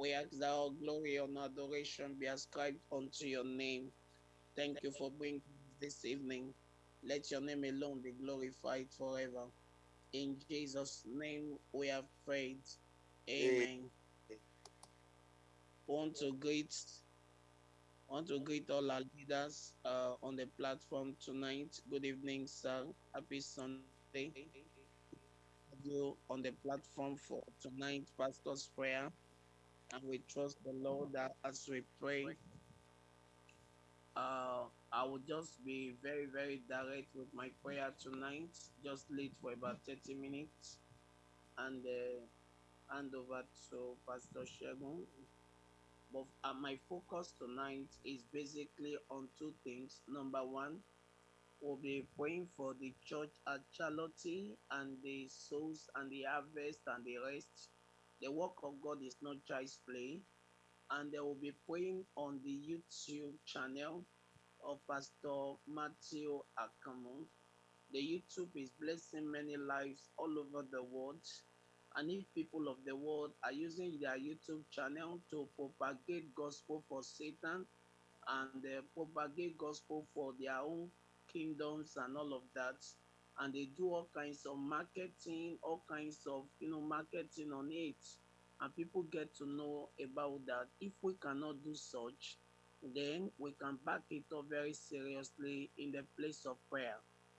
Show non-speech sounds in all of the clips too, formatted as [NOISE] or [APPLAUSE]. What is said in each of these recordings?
We ask that all glory and adoration be ascribed unto your name. Thank you for bringing this evening. Let your name alone be glorified forever. In Jesus' name we have prayed. Amen. Amen. Want to greet want to greet all our leaders uh, on the platform tonight. Good evening, sir. Happy Sunday. You on the platform for tonight, Pastor's prayer, and we trust the Lord that as we pray, uh, I will just be very, very direct with my prayer tonight. Just lead for about 30 minutes and uh, hand over to Pastor Shagun. but uh, my focus tonight is basically on two things. Number one, we'll be praying for the church at Charlotte and the souls and the harvest and the rest. The work of God is not child's play. And they will be praying on the YouTube channel of Pastor Matthew Akamu. The YouTube is blessing many lives all over the world and if people of the world are using their YouTube channel to propagate gospel for Satan and uh, propagate gospel for their own kingdoms and all of that, and they do all kinds of marketing, all kinds of you know marketing on it, and people get to know about that. If we cannot do such, then we can back it up very seriously in the place of prayer.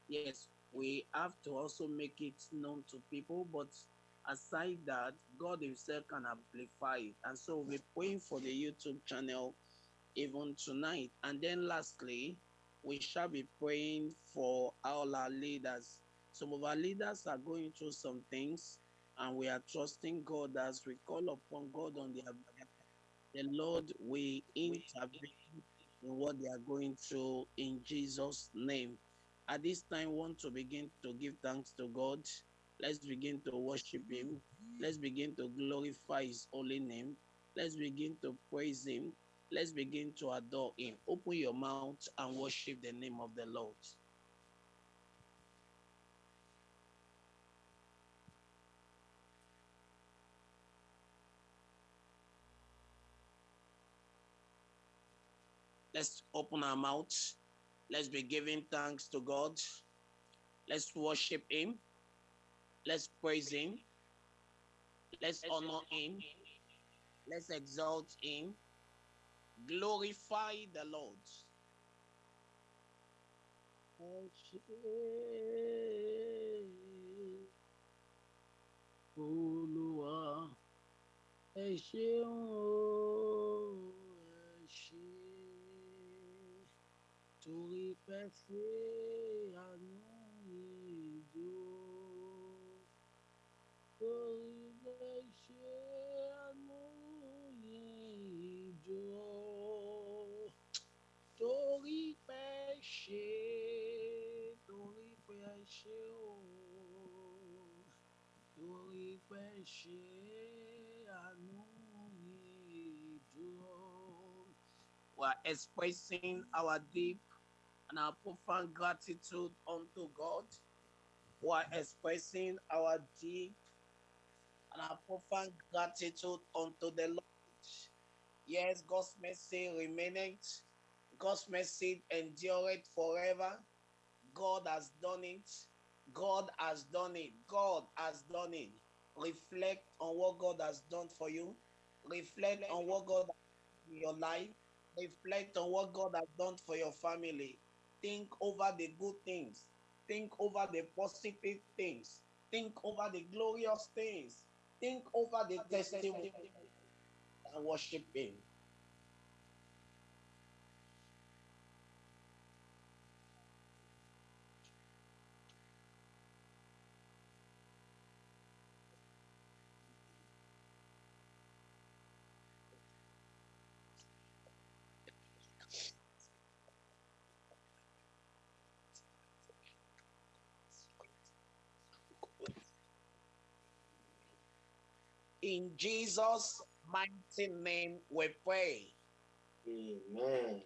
Yes, we have to also make it known to people, but aside that, God Himself can amplify it. And so we're praying for the YouTube channel even tonight. And then lastly, we shall be praying for all our leaders. Some of our leaders are going through some things, and we are trusting God as we call upon God on their behalf. The Lord will intervene in what they are going through in Jesus' name. At this time, want to begin to give thanks to God Let's begin to worship Him. Let's begin to glorify His holy name. Let's begin to praise Him. Let's begin to adore Him. Open your mouth and worship the name of the Lord. Let's open our mouths. Let's be giving thanks to God. Let's worship Him. Let's praise Him. Let's honor Him. Let's exalt Him. Glorify the Lord. Torí pé ṣe ìjọ. We are expressing our deep and our profound gratitude unto God. We are expressing our deep and our profound gratitude unto the Lord. Yes, God's mercy remaineth. God's mercy endureth forever. God has done it. God has done it. God has done it. Reflect on what God has done for you. Reflect on what God has done in your life. Reflect on what God has done for your family. Think over the good things. Think over the positive things. Think over the glorious things. Think over the testimony and worship Him. In Jesus' mighty name we pray. Amen.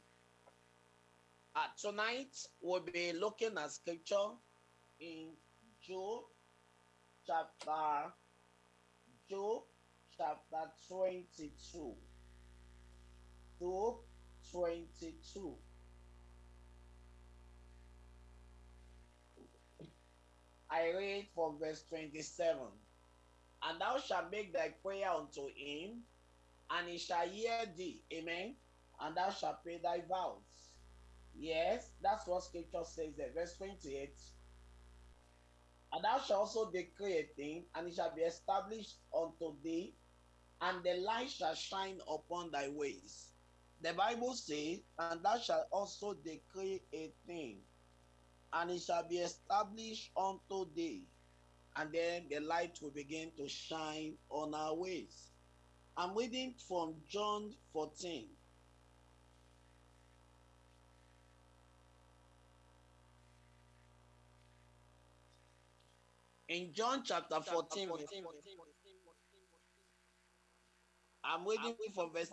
Uh, tonight we'll be looking at scripture in Job chapter Job chapter 22. 2 22. I read from verse 27. And thou shalt make thy prayer unto him, and he shall hear thee. Amen. And thou shalt pay thy vows. Yes, that's what scripture says there. Verse 28. And thou shalt also decree a thing, and it shall be established unto thee, and the light shall shine upon thy ways. The Bible says, and thou shalt also decree a thing, and it shall be established unto thee, and then the light will begin to shine on our ways. I'm reading from John 14. In John chapter 14, I'm reading from verse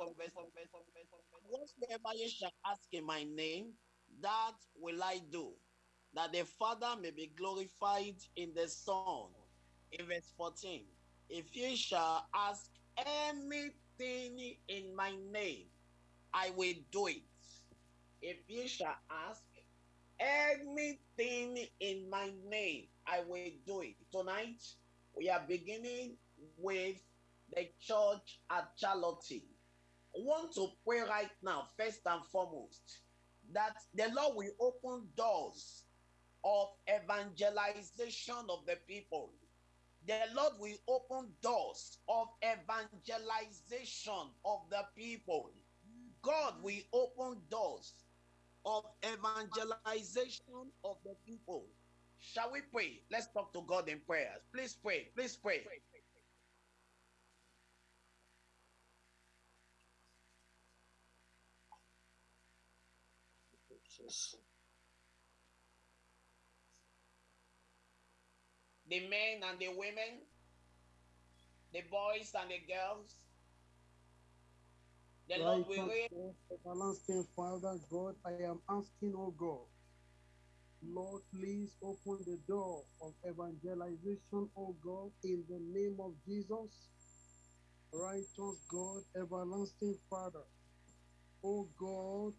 Whatsoever you shall ask in my name, that will I do, that the Father may be glorified in the Son. In verse 14, if you shall ask anything in my name, I will do it. If you shall ask anything in my name, I will do it. Tonight, we are beginning with the church at Charlotte. I want to pray right now, first and foremost, that the Lord will open doors of evangelization of the people. The Lord will open doors of evangelization of the people. God will open doors of evangelization of the people. Shall we pray? Let's talk to God in prayers. Please pray. Please pray. The men and the women, the boys and the girls. The Lord will raise. Everlasting Father God, I am asking, oh God, Lord, please open the door of evangelization, oh God, in the name of Jesus. Righteous God, everlasting Father, oh God,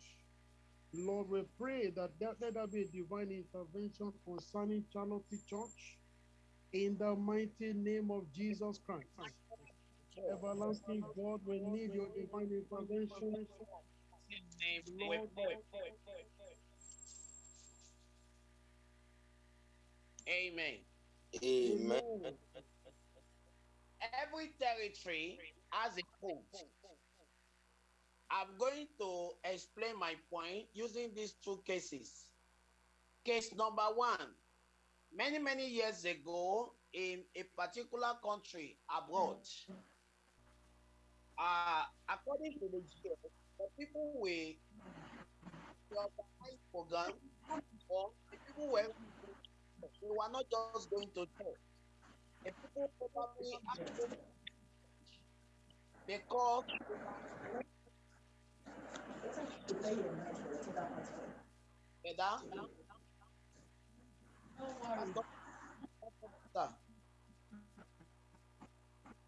Lord, we pray that there, let there be a divine intervention concerning Charlotte Church in the mighty name of Jesus Christ. Everlasting God, we need your divine intervention. Lord, Amen. Amen. Every territory has a code. I'm going to explain my point using these two cases. Case number one many, many years ago in a particular country abroad, uh, according to the GS, the people program or the people were they were not just going to church. The people probably actually because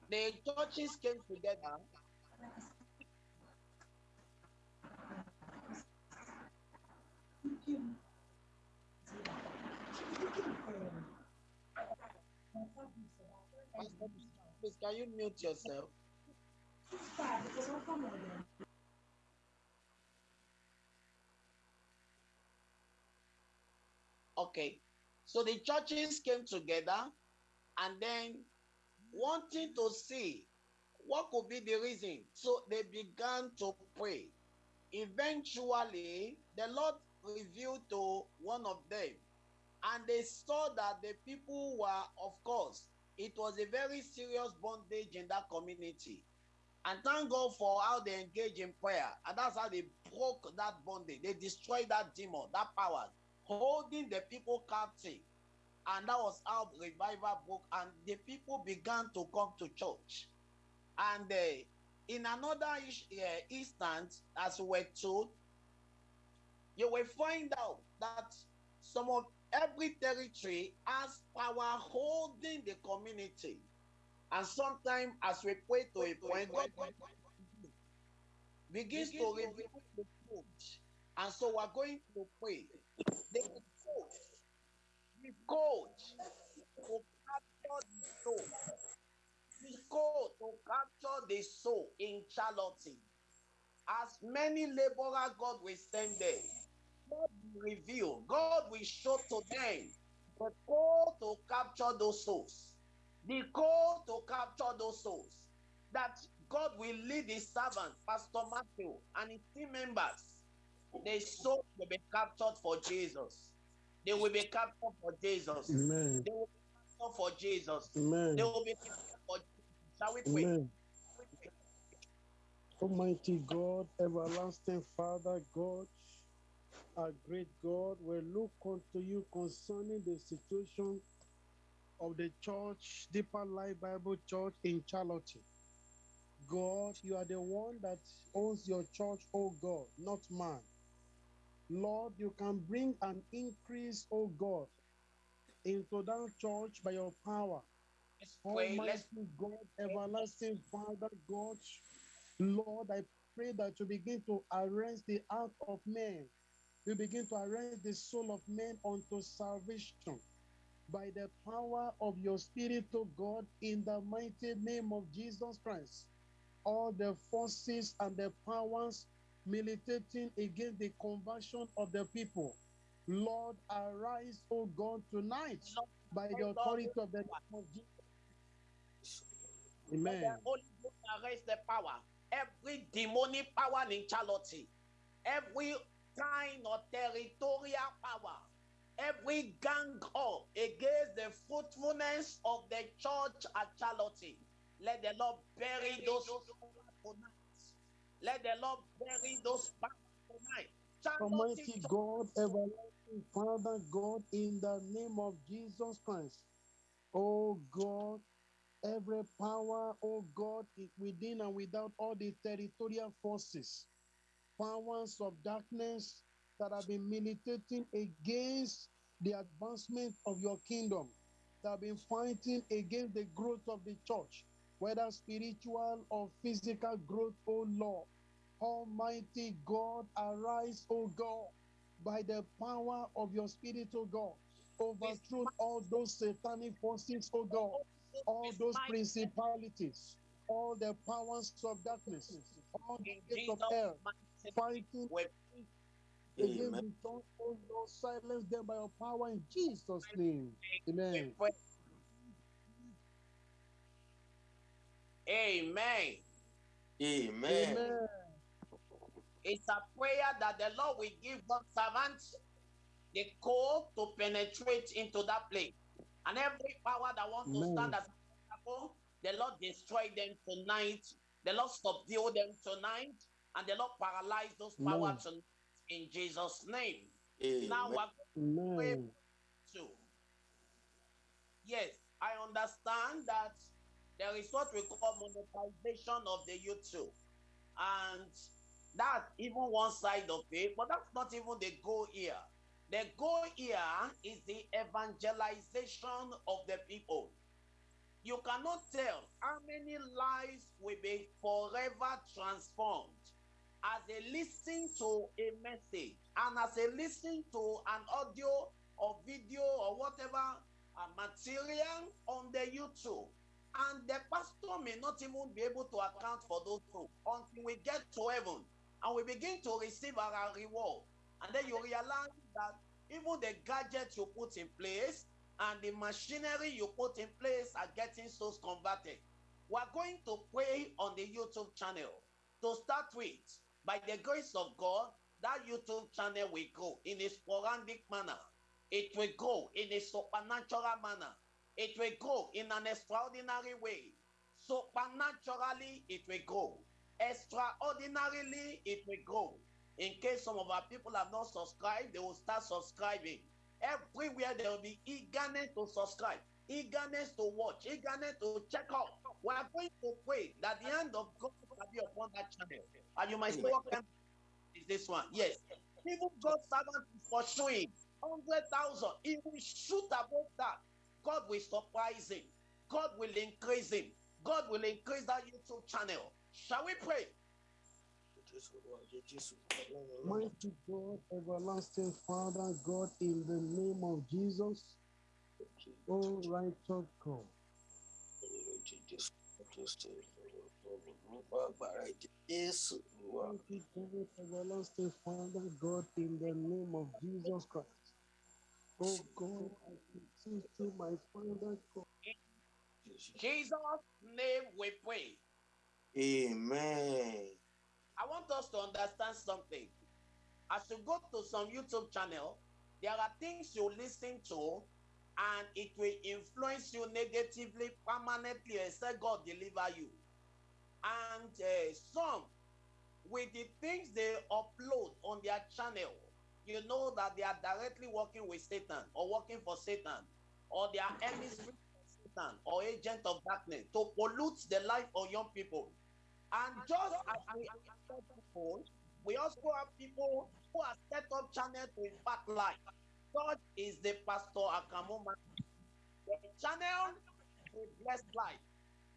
the churches came together Please, can you mute yourself? Okay. So the churches came together and then wanting to see what could be the reason. So they began to pray. Eventually, the Lord revealed to one of them, and they saw that the people were, of course, it was a very serious bondage in that community. And thank God for how they engaged in prayer. And that's how they broke that bondage. They destroyed that demon, that power, holding the people captive. And that was how revival broke. And the people began to come to church. And uh, in another uh, instance, as we were told, you will find out that some of every territory has power holding the community. And sometimes, as we pray to a point, begins to reveal the truth. And so we're going to pray. The code, the code to capture the soul, the code to capture the soul in charity. As many laborers God will send there, God will reveal, God will show to them the call to capture those souls, the call to capture those souls. That God will lead his servant, Pastor Matthew, and his team members. Their soul will be captured for Jesus. They will be captured for Jesus. Amen. They will be captured for Jesus. Amen. They will be captured for Jesus. Shall we pray? Amen. Almighty God, everlasting Father, God, our great God, we look unto you concerning the situation of the church, Deeper Life Bible Church in Charlotte. God, you are the one that owns your church, oh God, not man. Lord, you can bring an increase, oh God, into that church by your power. Let's pray. Almighty Let's God, everlasting Father, God, Lord, I pray that you begin to arrange the heart of men. You begin to arrange the soul of men unto salvation by the power of your Spirit, to God, in the mighty name of Jesus Christ. All the forces and the powers militating against the conversion of the people. Lord, arise, O God, tonight by the authority of the name Amen. Holy Ghost arrest the power. Every demonic power in Charlotte, every kind of territorial power, every gang up against the fruitfulness of the church at Charlotte. Let the Lord bury those. Let the Lord bury those powers tonight. Almighty God, everlasting Father, God, in the name of Jesus Christ. Oh God, every power, oh God, within and without all the territorial forces, powers of darkness that have been militating against the advancement of your kingdom, that have been fighting against the growth of the church, whether spiritual or physical growth, oh Lord. Almighty God, arise, O God, by the power of your Spirit, O God. Overthrow all those satanic forces, O God, all those principalities, all the powers of darkness, all the in gates of Jesus' hell, mighty name, fighting we against Amen. the tongue, O Lord, silence them by your power in Jesus' name. Amen. Amen. Amen. Amen. It's a prayer that the Lord will give God's servants the call to penetrate into that place. And every power that wants to stand as an example, the Lord destroy them tonight. The Lord subdue them tonight. And the Lord paralyze those powers tonight in Jesus' name. Now Amen. we're going Amen. to. Yes, I understand that there is what we call monetization of the YouTube. And that's even one side of it, but that's not even the goal here. The goal here is the evangelization of the people. You cannot tell how many lives will be forever transformed as they listen to a message and as they listen to an audio or video or whatever uh, material on the YouTube. And the pastor may not even be able to account for those things until we get to heaven and we begin to receive our reward. And then you realize that even the gadgets you put in place and the machinery you put in place are getting souls converted. We're going to pray on the YouTube channel. To start with, by the grace of God, that YouTube channel will grow in a sporadic manner. It will grow in a supernatural manner. It will grow in an extraordinary way. Supernaturally, it will grow. Extraordinarily, it will grow. In case some of our people have not subscribed, they will start subscribing. Everywhere there will be eagerness to subscribe, eagerness to watch, eagerness to check out. We are going to pray that the hand of God will be upon that channel. And you might say, what kind is this one? Yes. Even God's servant is pursuing 100,000. He will shoot above that. God will surprise him. God will increase him. God will increase that YouTube channel. Shall we pray? Mighty God, everlasting Father, God, in the name of Jesus, oh righteous God, mighty God, everlasting Father, God, in the name of Jesus Christ. Oh God, You, my Father, God, Jesus' name we pray. Amen. I want us to understand something. As you go to some YouTube channel, there are things you listen to, and it will influence you negatively permanently except God deliver you. And uh, some, with the things they upload on their channel, you know that they are directly working with Satan or working for Satan, or their Satan or agent of darkness to pollute the life of young people. And just as we have people, we also have people who have set up channels to impact life. God is the pastor Akamuma. The channel will bless life.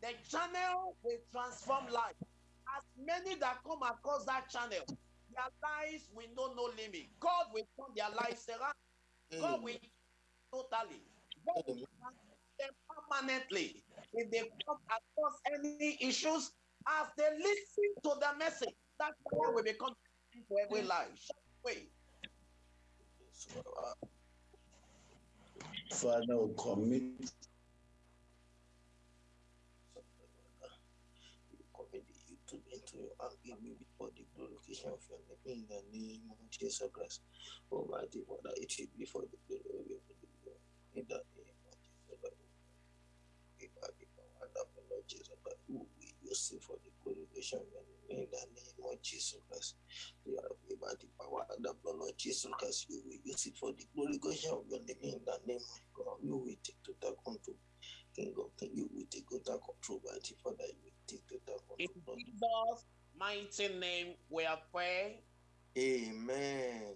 The channel will transform life. As many that come across that channel, their lives will know no limit. God will turn their lives around. God mm. will totally. Them permanently. If they come across any issues, as they listen to the message, that channel will become for every mm. life. Shall we pray? Father, we commit commit the YouTube into your hand, give me before the glorification of your name in the name of Jesus Christ. Almighty Father, it will be for the glory of your name. In the name Who we use it for the glorification of in the name of Jesus Christ. We are us the power and the Lord Jesus Christ. You will use it for the glorification of your name in the name of God. You will take total control. King of King, you will take total control, mighty Father. You will take total In. Jesus' mighty name, we are praying. Amen.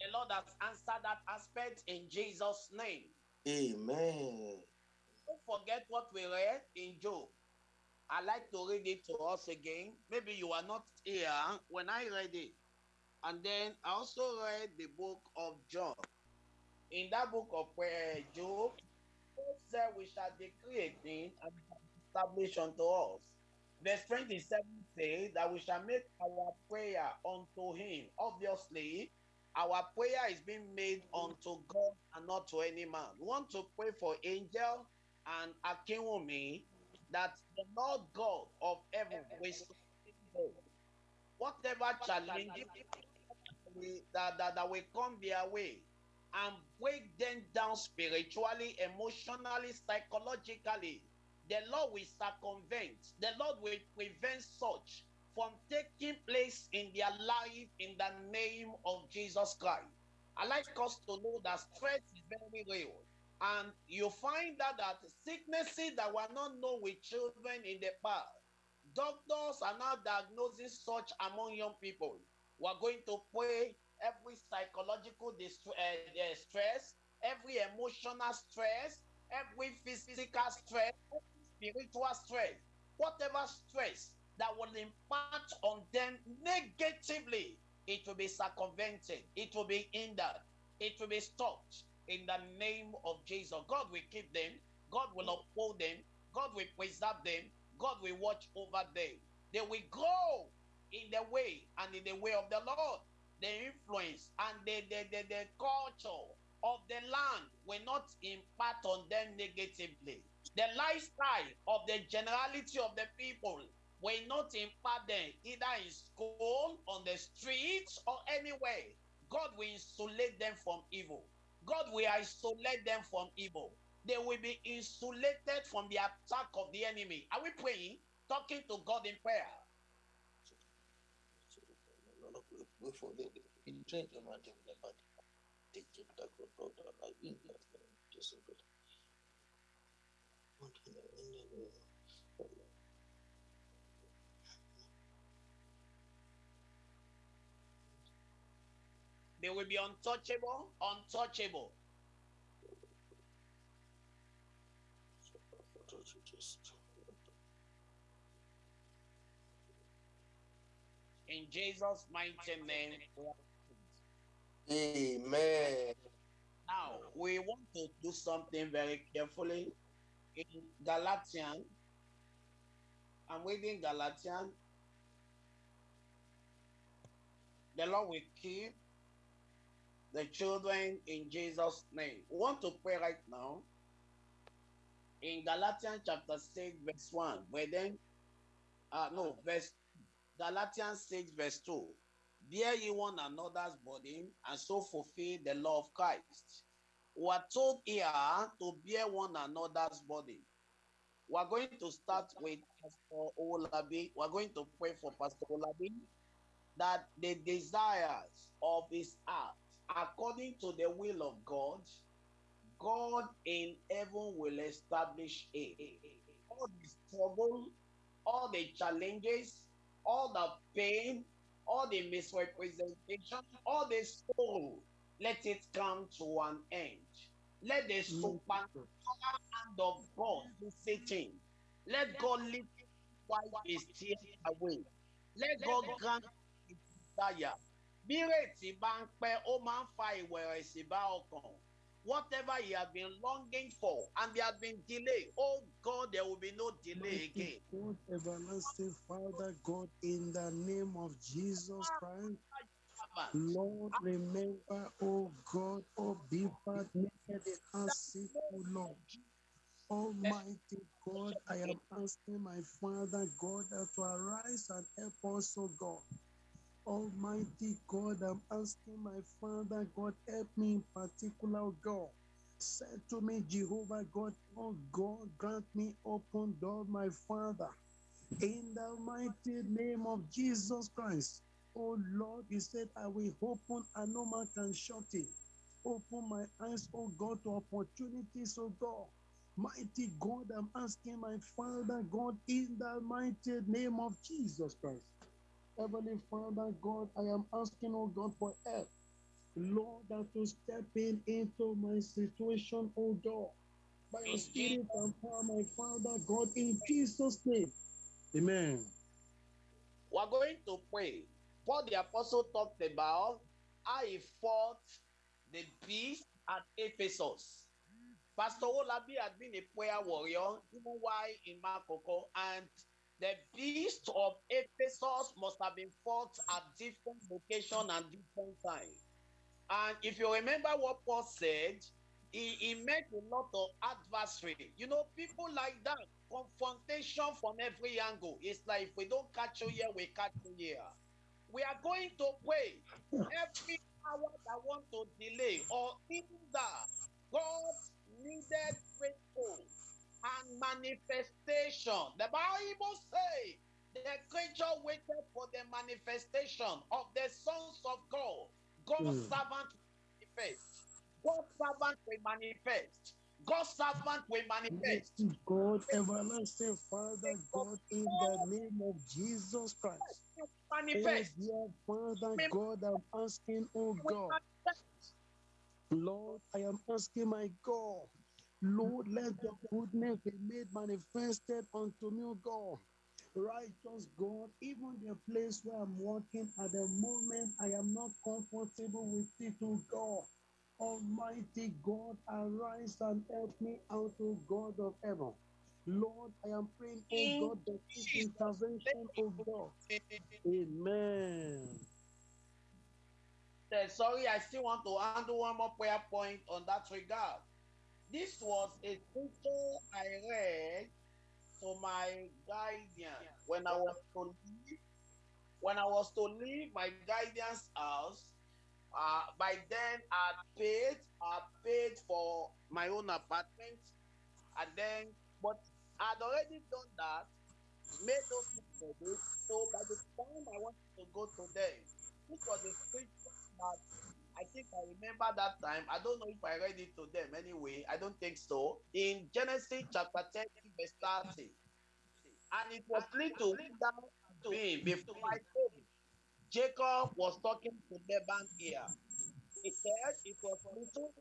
The Lord has answered that aspect in Jesus' name. Amen. Don't forget what we read in Job. I like to read it to us again. Maybe you are not here when I read it. And then I also read the book of John. In that book of uh, Job, God said we shall decree a thing and established unto us. Verse 27 says that we shall make our prayer unto him. Obviously, our prayer is being made unto God and not to any man. We want to pray for Angel and Akinwumi that the Lord God of heaven will sustain. Whatever challenge that, that, that will come their way and break them down spiritually, emotionally, psychologically. The Lord will circumvent, the Lord will prevent such from taking place in their life in the name of Jesus Christ. I like us to know that stress is very real. And you find out that sicknesses that were not known with children in the past, doctors are now diagnosing such among young people. We're going to pray every psychological dist- uh, uh, stress, every emotional stress, every physical stress, spiritual stress, whatever stress that will impact on them negatively, it will be circumvented, it will be hindered, it will be stopped in the name of Jesus. God will keep them, God will uphold them, God will preserve them, God will watch over them. They will grow in the way and in the way of the Lord. The influence and the, the, the, the culture of the land will not impact on them negatively. The lifestyle of the generality of the people will not impact them either in school, on the streets, or anywhere. God will insulate them from evil. God will isolate them from evil. They will be insulated from the attack of the enemy. Are we praying? Talking to God in prayer. They will be untouchable, untouchable. In Jesus' mighty name, Amen. Now, we want to do something very carefully. In Galatian, I'm reading Galatian. The Lord will keep the children in Jesus' name. We want to pray right now. In Galatians chapter 6, verse 1, where then, uh, no, verse Galatians 6, verse 2. Bear ye one another's body and so fulfill the law of Christ. We are told here to bear one another's body. We are going to start with Pastor Olabi. We are going to pray for Pastor Olabi that the desires of his heart, according to the will of God, God in heaven will establish it. All the struggle, all the challenges, all the pain, all the misrepresentation, all the sorrow, let it come to an end. Let the mm. supernatural hand of God visit sitting. Let God lift his tears away. Let God grant his desire. Bí ìrètí bá ń pẹ́, ó máa ń fa ìwẹ̀rẹ̀sì bá ọkàn. Whatever he has been longing for and there has been delay, oh God, there will be no delay again. God, everlasting Father, God, in the name of Jesus Christ, Lord, remember, oh God, oh Bipa, naked and sick, oh Lord. Almighty God, I am asking my Father God to arise and help us, oh God. Almighty God, I'm asking my Father God, help me in particular, oh God. Said to me, Jehovah God, oh God, grant me open door, my Father. In the mighty name of Jesus Christ. Oh Lord, you said, I will open and no man can shut it. Open my eyes, oh God, to opportunities, oh God. Mighty God, I'm asking my Father God in the mighty name of Jesus Christ. Heavenly Father God, I am asking, oh God, for help. Lord, that to step in into my situation, oh God. By your spirit and power, my Father God, in Jesus' name. Amen. We're going to pray. What the apostle talked about, how he fought the beast at Ephesus. Pastor Olabi had been a prayer warrior, even while in Makoko, and the beast of Ephesus must have been fought at different location and different time. And if you remember what Paul said, he, he met a lot of adversary. You know, people like that, confrontation from every angle. It's like if we don't catch you here, we catch you here. We are going to pray. Every power that want to delay or hinder God's needed faithful and manifestation. The Bible says the creature waited for the manifestation of the sons of God. God's Mm. servant will manifest. God's servant will manifest. God's servant will manifest. God, everlasting Father God, in the name of Jesus Christ. Oh, manifest. dear Father God, I'm asking, oh God. Lord, I am asking my God, Lord, let your goodness be made manifested unto me, O God. Righteous God, even the place where I'm walking at the moment, I am not comfortable with it, O God. Almighty God, arise and help me out, O God of heaven. Lord, I am praying, O God, that this Jesus' intervention, O God. Amen. Sorry, I still want to handle one more prayer point on that regard. This was a scripture I read to my guardian when I was to leave. When I was to leave my guardian's house, uh, by then I paid, I paid for my own apartment, and then, but I'd already done that, made those ready. So by the time I wanted to go to them, this was a scripture that I think I remember that time. I don't know if I read it to them anyway. I don't think so. In Genesis chapter 10, verse 30. And it was little down to him before I came. Jacob was talking to Laban here. He said, It was little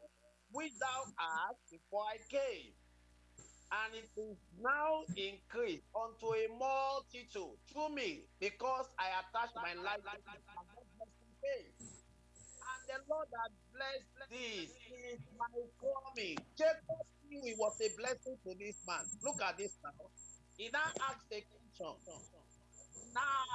which thou hast before I came. and it is now increased unto a multitude through me, because I attached my life to faith. The Lord has blessed this is my coming. Jacob knew it was a blessing to this man. Look at this now. He now asked a question. Now,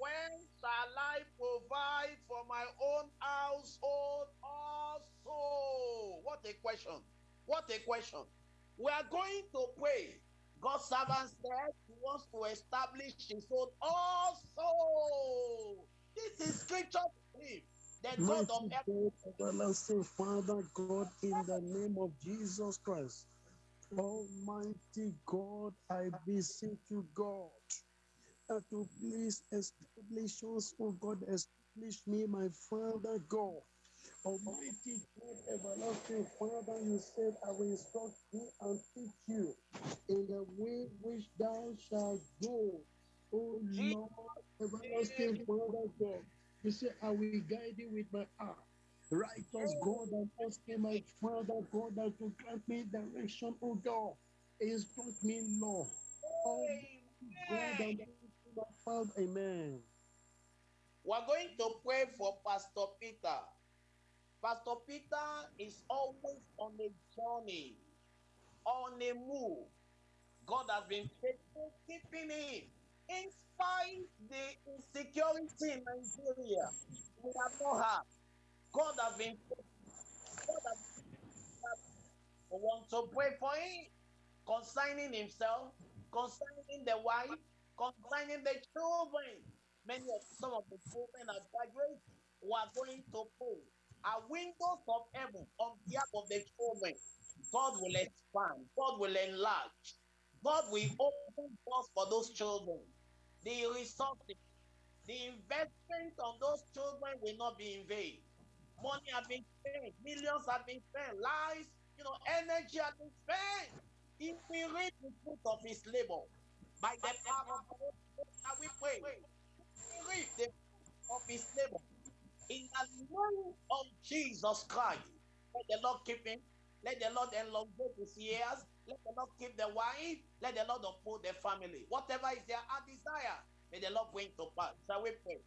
when shall I provide for my own household also? What a question. What a question. We are going to pray. God's servant said he wants to establish his own also. This is scripture to him. The God of everlasting Father, God, in the name of Jesus Christ. Almighty God, I beseech you, God, that to please establish us, oh God, establish me, my Father God. Almighty God, everlasting Father, you said, I will instruct you and teach you in the way which thou shalt go. Oh Lord, everlasting Father God, you said, I will guide you with my eye. Righteous God, I'm asking my Father God that to grant me direction, oh God. Instruct me, Lord. Oh God, I'm Amen. asking my Father. Amen. We're going to pray for Pastor Peter. Pastor Peter is always on a journey, on a move. God has been faithful, keeping him. In spite the insecurity in Nigeria, we have not had. God has been. God has we want to pray for him concerning himself, concerning the wife, concerning the children. Many of some of the children are graduating. We are going to pray. Our windows of heaven on behalf of the children. God will expand. God will enlarge. God will open doors for those children. The resources, the investment on those children will not be in vain. Money has been spent, millions have been spent, lives, you know, energy have been spent. If we reap the fruit of his labor. By the power of the Holy we pray. Will reap the fruit of his labor. In the name of Jesus Christ, let the Lord keep him. Let the Lord elongate his years. Let the Lord keep the wife. Let the Lord uphold the family. Whatever is their heart desire, may the Lord bring to pass. Shall we pray?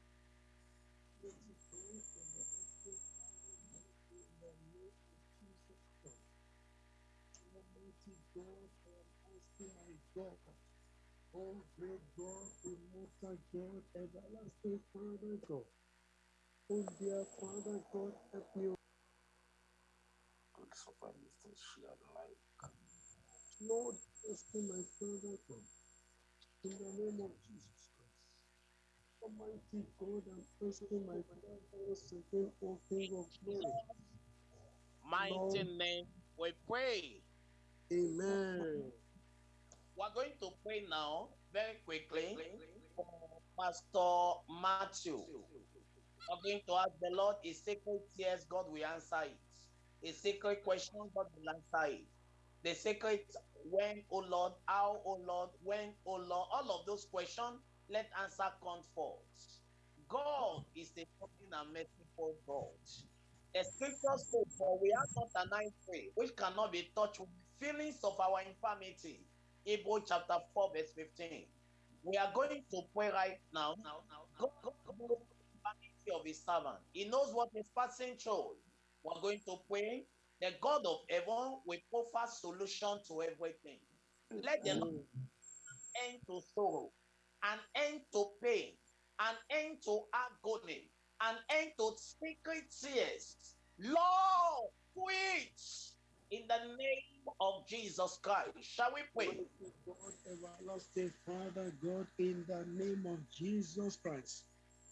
Oh great God, immortal God, everlasting Father God, oh dear Father God, help me, God survive this share life. Lord, asking my Father in the name of Jesus Christ. Almighty God, I'm asking my Father once again, O King of glory. Mighty Lord. name, we pray. Amen. We're going to pray now very quickly for Pastor Matthew. We're going to ask the Lord a secret yes, God will answer it. A secret question, God will answer it. The sacred when, oh Lord, how, oh Lord, when, oh Lord, all of those questions, let answer come forth. God is a loving and merciful God. The scriptures say, For we are not an eye which cannot be touched with feelings of our infirmity. Hebrew chapter 4, verse 15. We are going to pray right now. God, God knows the infirmity of his servant. He knows what is passing through. We're going to pray. The God of heaven will offer solution to everything. Let the Lord end to sorrow, an end to pain, an end to agony, an end to secret tears. Lord, quit in the name of Jesus Christ. Shall we pray? God, everlasting Father, God, in the name of Jesus Christ.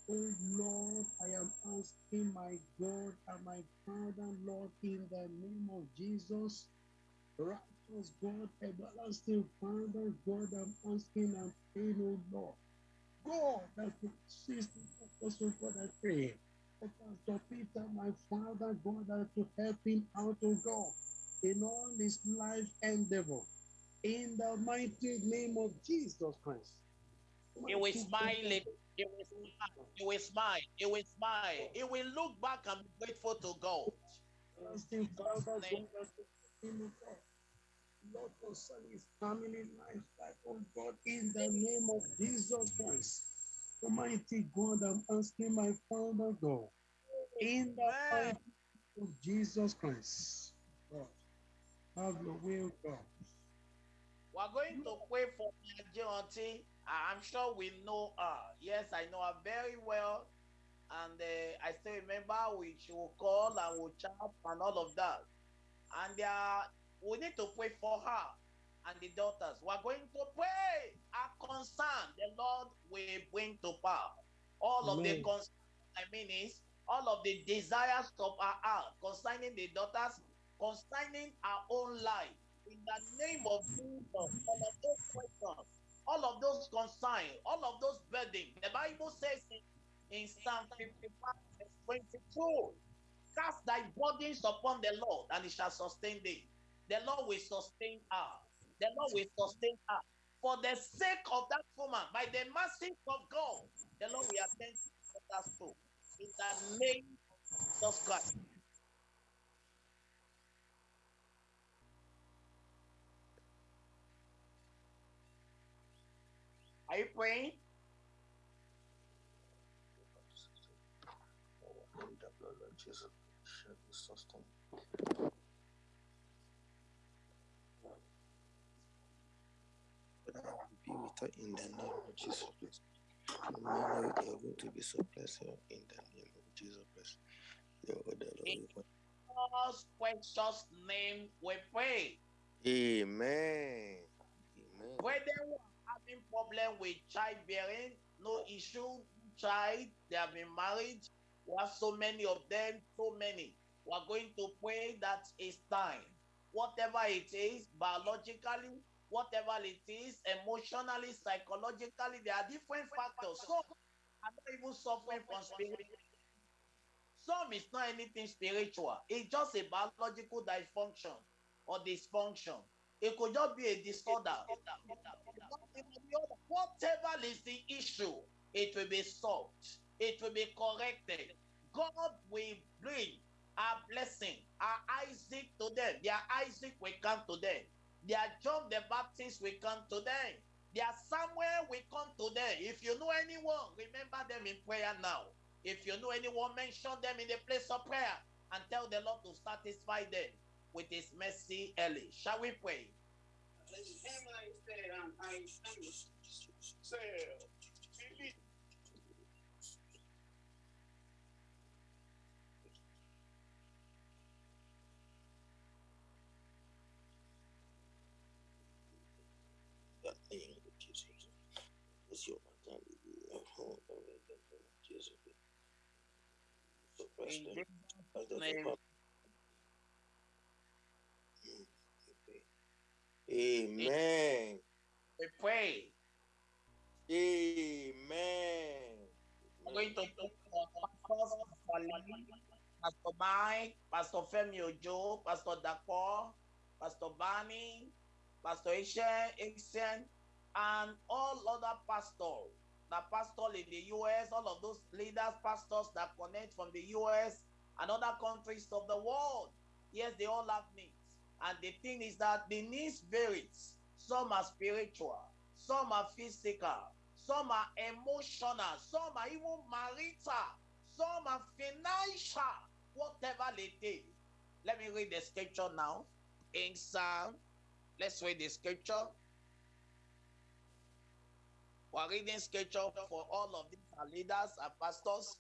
Oh Lord, I am asking my God and my Father, Lord, in the name of Jesus. Righteous God, everlasting Father, God, I'm asking and praying, oh Lord. God, that you assist us, oh God, I pray. Pastor Peter, my Father, God, that to help him out, oh God, in all his life endeavor. In the mighty name of Jesus Christ. He will Mighty He will smile. He will smile. He will smile. He will look back and be grateful to God. everlasting Father, God, that you help him, oh God. Lord, concerning his family life, like, oh God, in the name of Jesus Christ. Almighty God, I'm asking my Father God, in the name of Jesus Christ. God, have your will, oh God. We're going to pray for Nigeria auntie. I'm sure we know her. Yes, I know her very well. And uh, I still remember we she will call and we'll chat and all of that. And uh, we need to pray for her and the daughters. We're going to pray. Our concern, the Lord will bring to pass. All of the Amen. concern, I mean, is all of the desires of our heart concerning the daughters, concerning our own life. In the name of Jesus, all of those questions, all of those concerns, all of those burdens. The Bible says in, in Psalm 55, verse 22, cast thy burdens upon the Lord, and he shall sustain thee. The Lord will sustain us. The Lord will sustain us. For the sake of that woman, by the mercy of God, the Lord will attend to that soul. In the name of Jesus Christ. Are you praying? In the blood of Jesus, shall be sustained. But I will be with her in the name of Jesus Christ. You are going to be so blessed in the name of Jesus Christ. Your order, Lord, we God's precious name we pray. Amen. Amen. Whether we are having problem with childbearing, no issue, child, they have been married. We have so many of them, so many. We are going to pray that it's time. Whatever it is, biologically, whatever it is, emotionally, psychologically, there are different factors. Some are not even suffering from spirit. Some is not anything spiritual. It's just a biological dysfunction or dysfunction. It could just be a disorder. Whatever is the issue, it will be solved. It will be corrected. God will bring our blessing, our Isaac to them. Their Isaac will come to them. Their John the Baptist will come to them. Their Samuel will come to them. If you know anyone, remember them in prayer now. If you know anyone, mention them in the place of prayer and tell the Lord to satisfy them with his mercy early. Shall we pray? the name of Jesus. It's your man. Oh, the name of Jesus. So bless In them. Jesus' As the name. Father- Mm, okay. Amen. we pray. Amen. We're going to pray for Pastor Lee, Pastor Mike, Pastor Femi Ojo, Pastor Dapo, Pastor Bani, Pastor Isha, Ixen, and all other pastors, the pastor in the US, all of those leaders, pastors that connect from the US and other countries of the world. Yes, they all have needs. And the thing is that the needs varies. Some are spiritual, some are physical, some are emotional, some are even marital, some are financial, whatever it is. Let me read the scripture now. In Psalm, let's read the scripture. We're reading scripture for all of these leaders and pastors.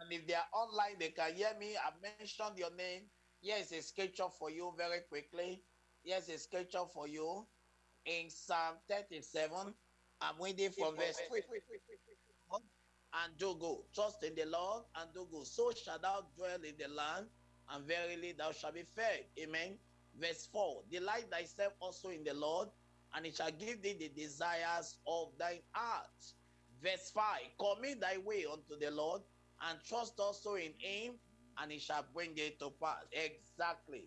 And if they are online, they can hear me. I mentioned your name. Here's a scripture for you very quickly. Here's a scripture for you in Psalm 37. I'm reading from verse 3. And do go. Trust in the Lord and do go. So shall thou dwell in the land, and verily thou shalt be fed. Amen. Verse 4 Delight thyself also in the Lord, and he shall give thee the desires of thine heart. Verse 5 Commit thy way unto the Lord, and trust also in him, and he shall bring it to pass. Exactly.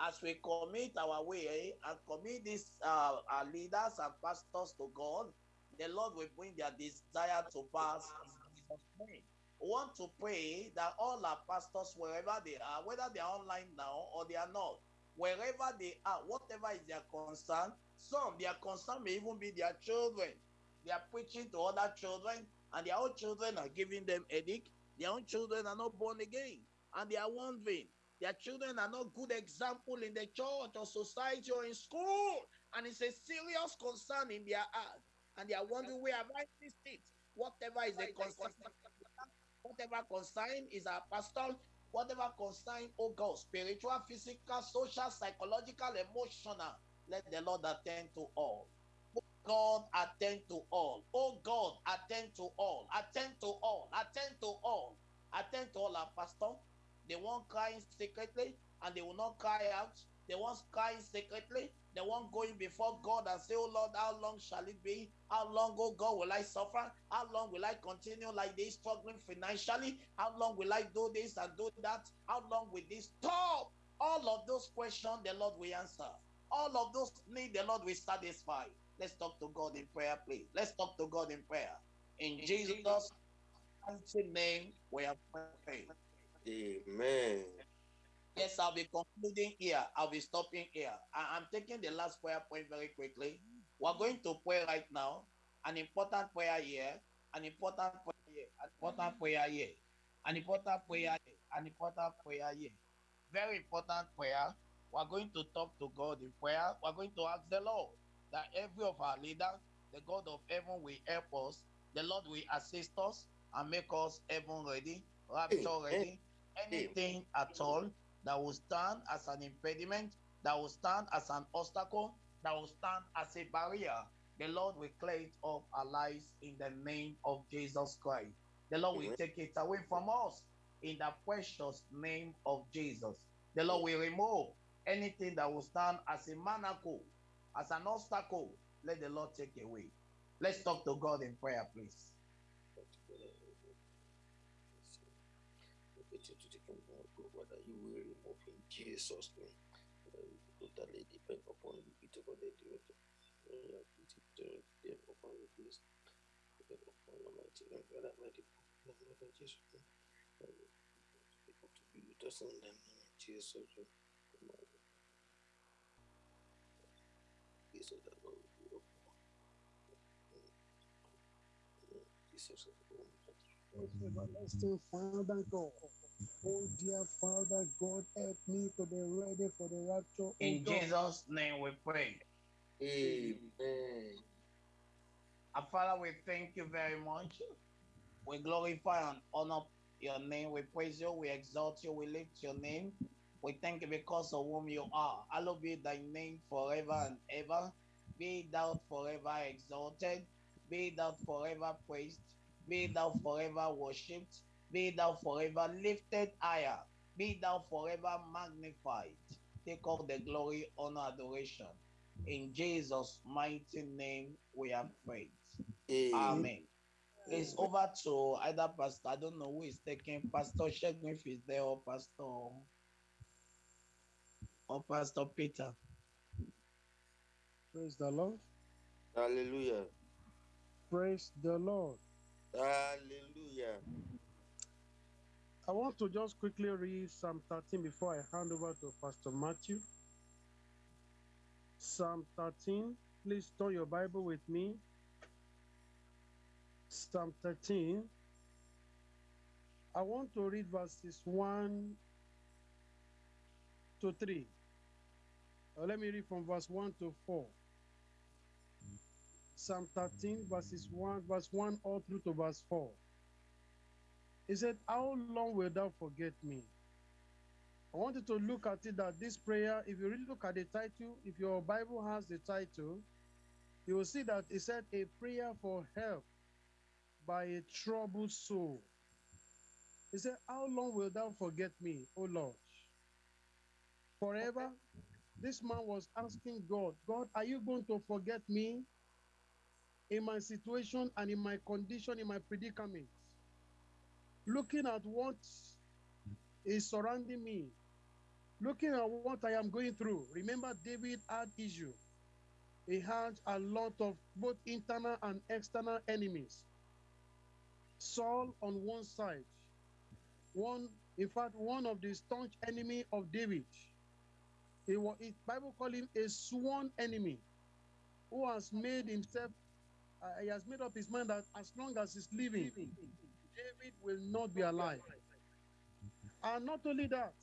As we commit our way and commit these uh, our leaders and pastors to God, the Lord will bring their desire to pass. We want to pray that all our pastors, wherever they are, whether they are online now or they are not, wherever they are, whatever is their concern. Some, their concern may even be their children. They are preaching to other children, and their own children are giving them headache. Their own children are not born again, and they are wondering. Their children are not good example in the church or society or in school, and it's a serious concern in their heart. And they are wondering where have I missed it? Whatever is a concern, whatever concern is our pastor, whatever concern, oh God, spiritual, physical, social, psychological, emotional, let the Lord attend to all. Oh God, attend to all. Oh God, attend to all. Attend to all. Attend to all. Attend to all our pastor. They won't cry secretly and they will not cry out. They won't cry secretly the one going before God and say, Oh Lord, how long shall it be? How long, oh God, will I suffer? How long will I continue like this, struggling financially? How long will I do this and do that? How long will this stop? All of those questions, the Lord will answer. All of those need the Lord will satisfy. Let's talk to God in prayer, please. Let's talk to God in prayer. In, in Jesus' name, we are praying. Amen. Yes, I'll be concluding here. I'll be stopping here. I- am taking the last prayer point very quickly. We're going to pray right now. An important prayer here. An important prayer here. An important prayer here. An important prayer here. An important prayer here. Very important prayer. We're going to talk to God in prayer. We're going to ask the Lord that every of our leaders, the God of heaven, will help us. The Lord will assist us and make us heaven ready, rapture ready, anything at all that will stand as an impediment, that will stand as an obstacle, that will stand as a barrier. The Lord will clear it off our lives in the name of Jesus Christ. The Lord will take it away from us in the precious name of Jesus. The Lord will remove anything that will stand as a manacle, as an obstacle. Let the Lord take away. Let's talk to God in prayer, please. Jesus' name. Totally depend upon you. It over the director. Uh, depend upon you, please. Depend upon your mighty name, God Almighty. Name of Jesus. To be with us in the name of Jesus. Jesus, that Lord. Jesus, everlasting Father God. Oh, dear Father, God, help me to be ready for the rapture. Oh In God. Jesus' name we pray. Amen. Our Father, we thank you very much. We glorify and honor your name. We praise you. We exalt you. We lift your name. We thank you because of whom you are. Hallowed be thy name forever and ever. Be thou forever exalted. Be thou forever praised. Be thou forever worshipped. Be thou forever lifted higher. Be thou forever magnified. Take all the glory, honor, adoration. In Jesus' mighty name, we have prayed. Amen. It's over to either pastor. I don't know who is taking Pastor Shegun if he's there or Pastor or Pastor Peter. Praise the Lord. Hallelujah. Praise the Lord. Hallelujah. I want to just quickly read Psalm 13 before I hand over to Pastor Matthew. Psalm 13. Please turn your Bible with me. Psalm 13. I want to read verses 1 to 3. Uh, let me read from verse 1 to 4. Psalm 13, verses 1, verse 1 all through to verse 4. He said, How long will thou forget me? I want you to look at it that this prayer, if you really look at the title, if your Bible has the title, you will see that it said a prayer for help by a troubled soul. He said, How long will thou forget me, O Lord? Forever? This man was asking God, God, are you going to forget me in my situation and in my condition, in my predicament? looking at what is surrounding me, looking at what I am going through. Remember, David had issue. He had a lot of both internal and external enemies. Saul on one side, one, in fact, one of the staunch enemy of David. He was Bible call him a sworn enemy who has made himself uh, he has made up his mind that as long as he's living, David will not be alive. And not only that,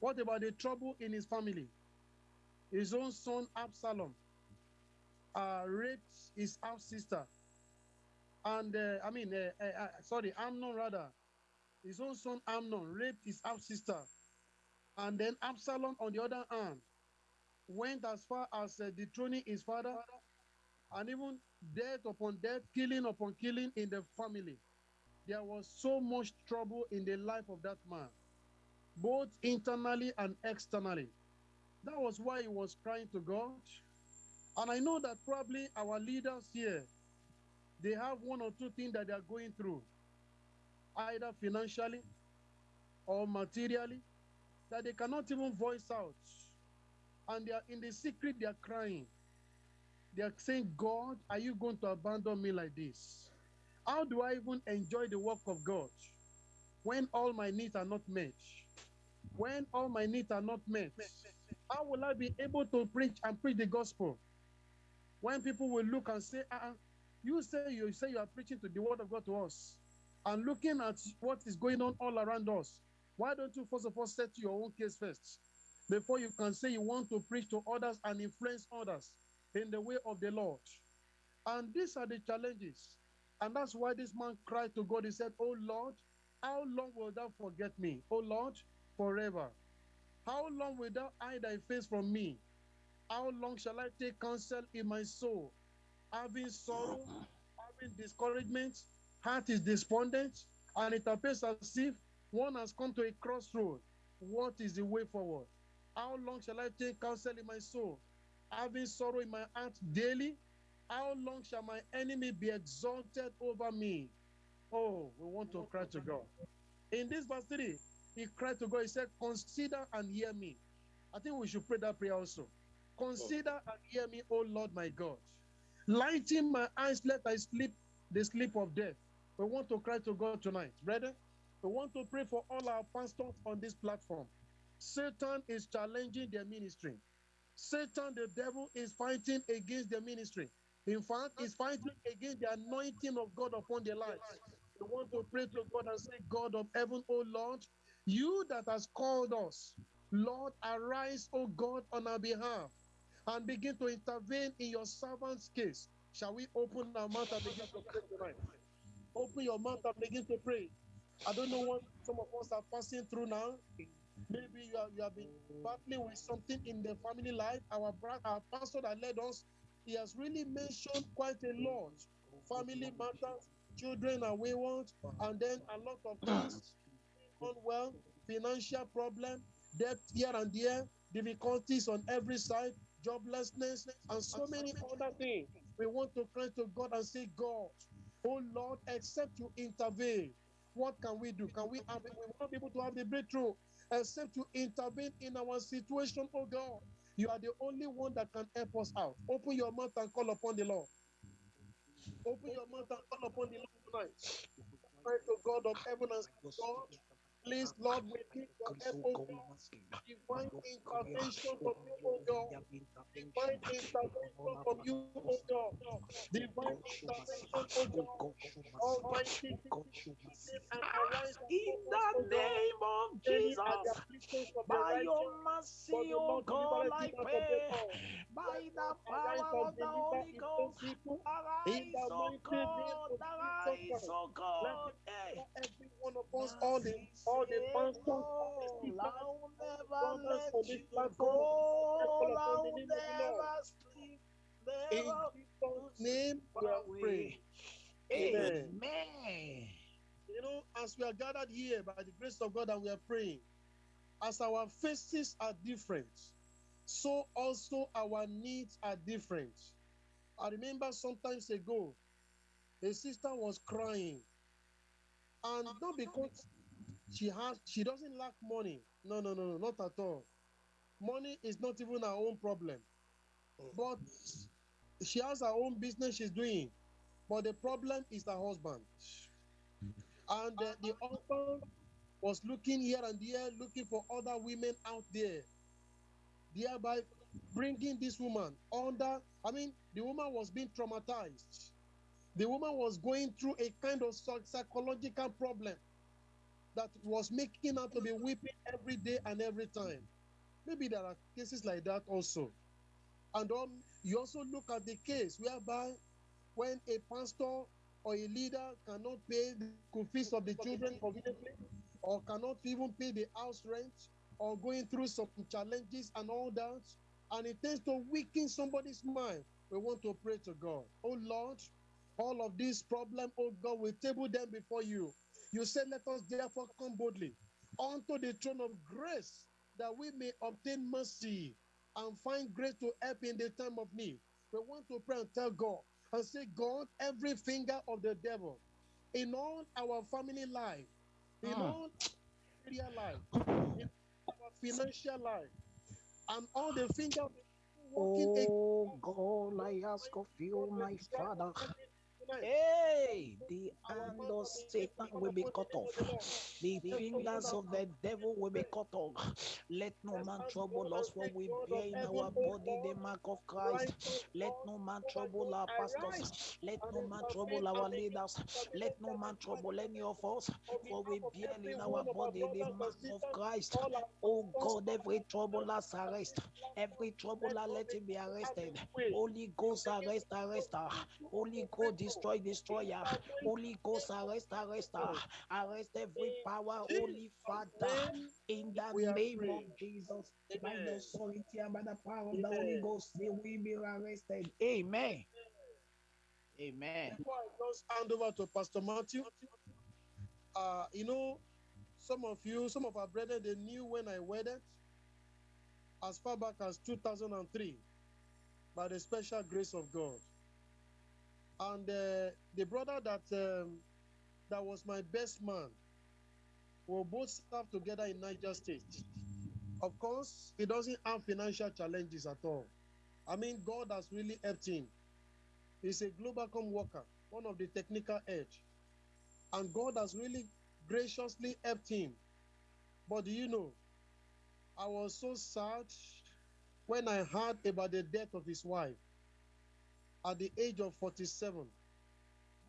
what about the trouble in his family? His own son Absalom uh, raped his half sister, and uh, I mean, uh, uh, uh, sorry, Amnon rather, his own son Amnon raped his half sister, and then Absalom, on the other hand, went as far as uh, dethroning his father, and even death upon death, killing upon killing in the family. There was so much trouble in the life of that man, both internally and externally. That was why he was crying to God. And I know that probably our leaders here, they have one or two things that they are going through, either financially or materially, that they cannot even voice out. And they are in the secret, they are crying. They are saying, God, are you going to abandon me like this? How do I even enjoy the work of God when all my needs are not met? When all my needs are not met, how will I be able to preach and preach the gospel? When people will look and say, uh you say you say you are preaching to the word of God to us, and looking at what is going on all around us, why don't you first of all set your own case first before you can say you want to preach to others and influence others in the way of the Lord? And these are the challenges. And that's why this man cried to God. He said, Oh Lord, how long will thou forget me? Oh Lord, forever. How long will thou hide thy face from me? How long shall I take counsel in my soul? Having sorrow, having discouragement, heart is despondent, and it appears as if one has come to a crossroad. What is the way forward? How long shall I take counsel in my soul? Having sorrow in my heart daily, how long shall my enemy be exalted over me? Oh, we want to cry to God. In this verse 3, he cried to God, he said, Consider and hear me. I think we should pray that prayer also. Consider and hear me, O Lord my God. Lighten my eyes, let I sleep the sleep of death. We want to cry to God tonight, brother. We want to pray for all our pastors on this platform. Satan is challenging their ministry. Satan, the devil, is fighting against their ministry. In fact, he's fighting against the anointing of God upon their lives. We want to pray to God and say, God of heaven, O Lord, you that has called us, Lord, arise, O God, on our behalf and begin to intervene in your servant's case. Shall we open our mouth and begin to pray tonight? Open your mouth and begin to pray. I don't know what some of us are passing through now. Maybe you have, you have been battling with something in the family life. Our, bra- our pastor that led us, he has really mentioned quite a lot. Family matters, children are wayward, and then a lot of things unwell, financial problem, debt here and there, difficulties on every side, joblessness, and so many other things. We want to cry to God and say, God, oh Lord, except you intervene, what can we do? Can we have we want people to have the breakthrough? Except you intervene in our situation, oh God. You are the only one that can help us out. Open your mouth and call upon the Lord. Open your mouth and call upon the Lord tonight. Pray to God of heaven and God, please, Lord, we need your help, God. Divine intervention from you, oh God. Divine intervention from you, oh God. Divine intervention, oh God. Almighty, and arise and In the name of Many are the Jesus, afflictions of the by your mercy, oh God, I him out of pray. By the power of the Holy Ghost, arise, name God, arise, Let God. every one of us, all the all the pastors, all the sisters, I will never brothers let on this you platform. Let's call upon the name of the Lord. In never Jesus' name, we far are praying. Amen. Amen. You know, as we are gathered here by the grace of God and we are praying, as our faces are different, so also our needs are different. I remember sometimes ago, a sister was crying, and not because she has she doesn't lack money. No, no, no, no, not at all. Money is not even her own problem, but she has her own business she's doing. But the problem is her husband, and uh, the husband was looking here and there, looking for other women out there. thereby bringing this woman under. I mean, the woman was being traumatized. The woman was going through a kind of psychological problem that was making her to be weeping every day and every time. Maybe there are cases like that also. And um, you also look at the case whereby when a pastor or a leader cannot pay the fees of the children or cannot even pay the house rent, or going through some challenges and all that, and it tends to weaken somebody's mind. We want to pray to God. Oh Lord, all of these problems, oh God, we table them before you. You said, Let us therefore come boldly unto the throne of grace that we may obtain mercy and find grace to help in the time of need. We want to pray and tell God and say, God, every finger of the devil in all our family life, in Mm. all area life, in our financial life, and all the finger of the devil working against Oh God, I ask of you, my Father. Hey, the hand of Satan will be cut off. The fingers of the devil will be cut off. Let no man trouble us, for we bear in our body the mark of Christ. Oh let no man trouble our pastors. Let no man trouble our leaders. Let no man trouble any of us, for we bear in our body the mark of Christ. Oh God, every troubler arrest. Every troubler, let him be arrested. Holy Ghost, arrest, arrest her. Holy Ghost, destroy, destroyer. Holy Ghost, arrest, arrest her. Arrest every power, Holy Father, in the name of. Jesus. By the authority and by the power of the Holy Ghost, they will be arrested. Amen. Amen. Before I just hand over to Pastor Matthew, uh, you know, some of you, some of our brethren, they knew when I wedded as far back as 2003 by the special grace of God. And uh, the brother that um, that was my best man, we both served together in Niger State. Of course, he doesn't have financial challenges at all. I mean, God has really helped him. He's a Globacom worker, one of the technical edge. And God has really graciously helped him. But do you know, I was so sad when I heard about the death of his wife at the age of 47.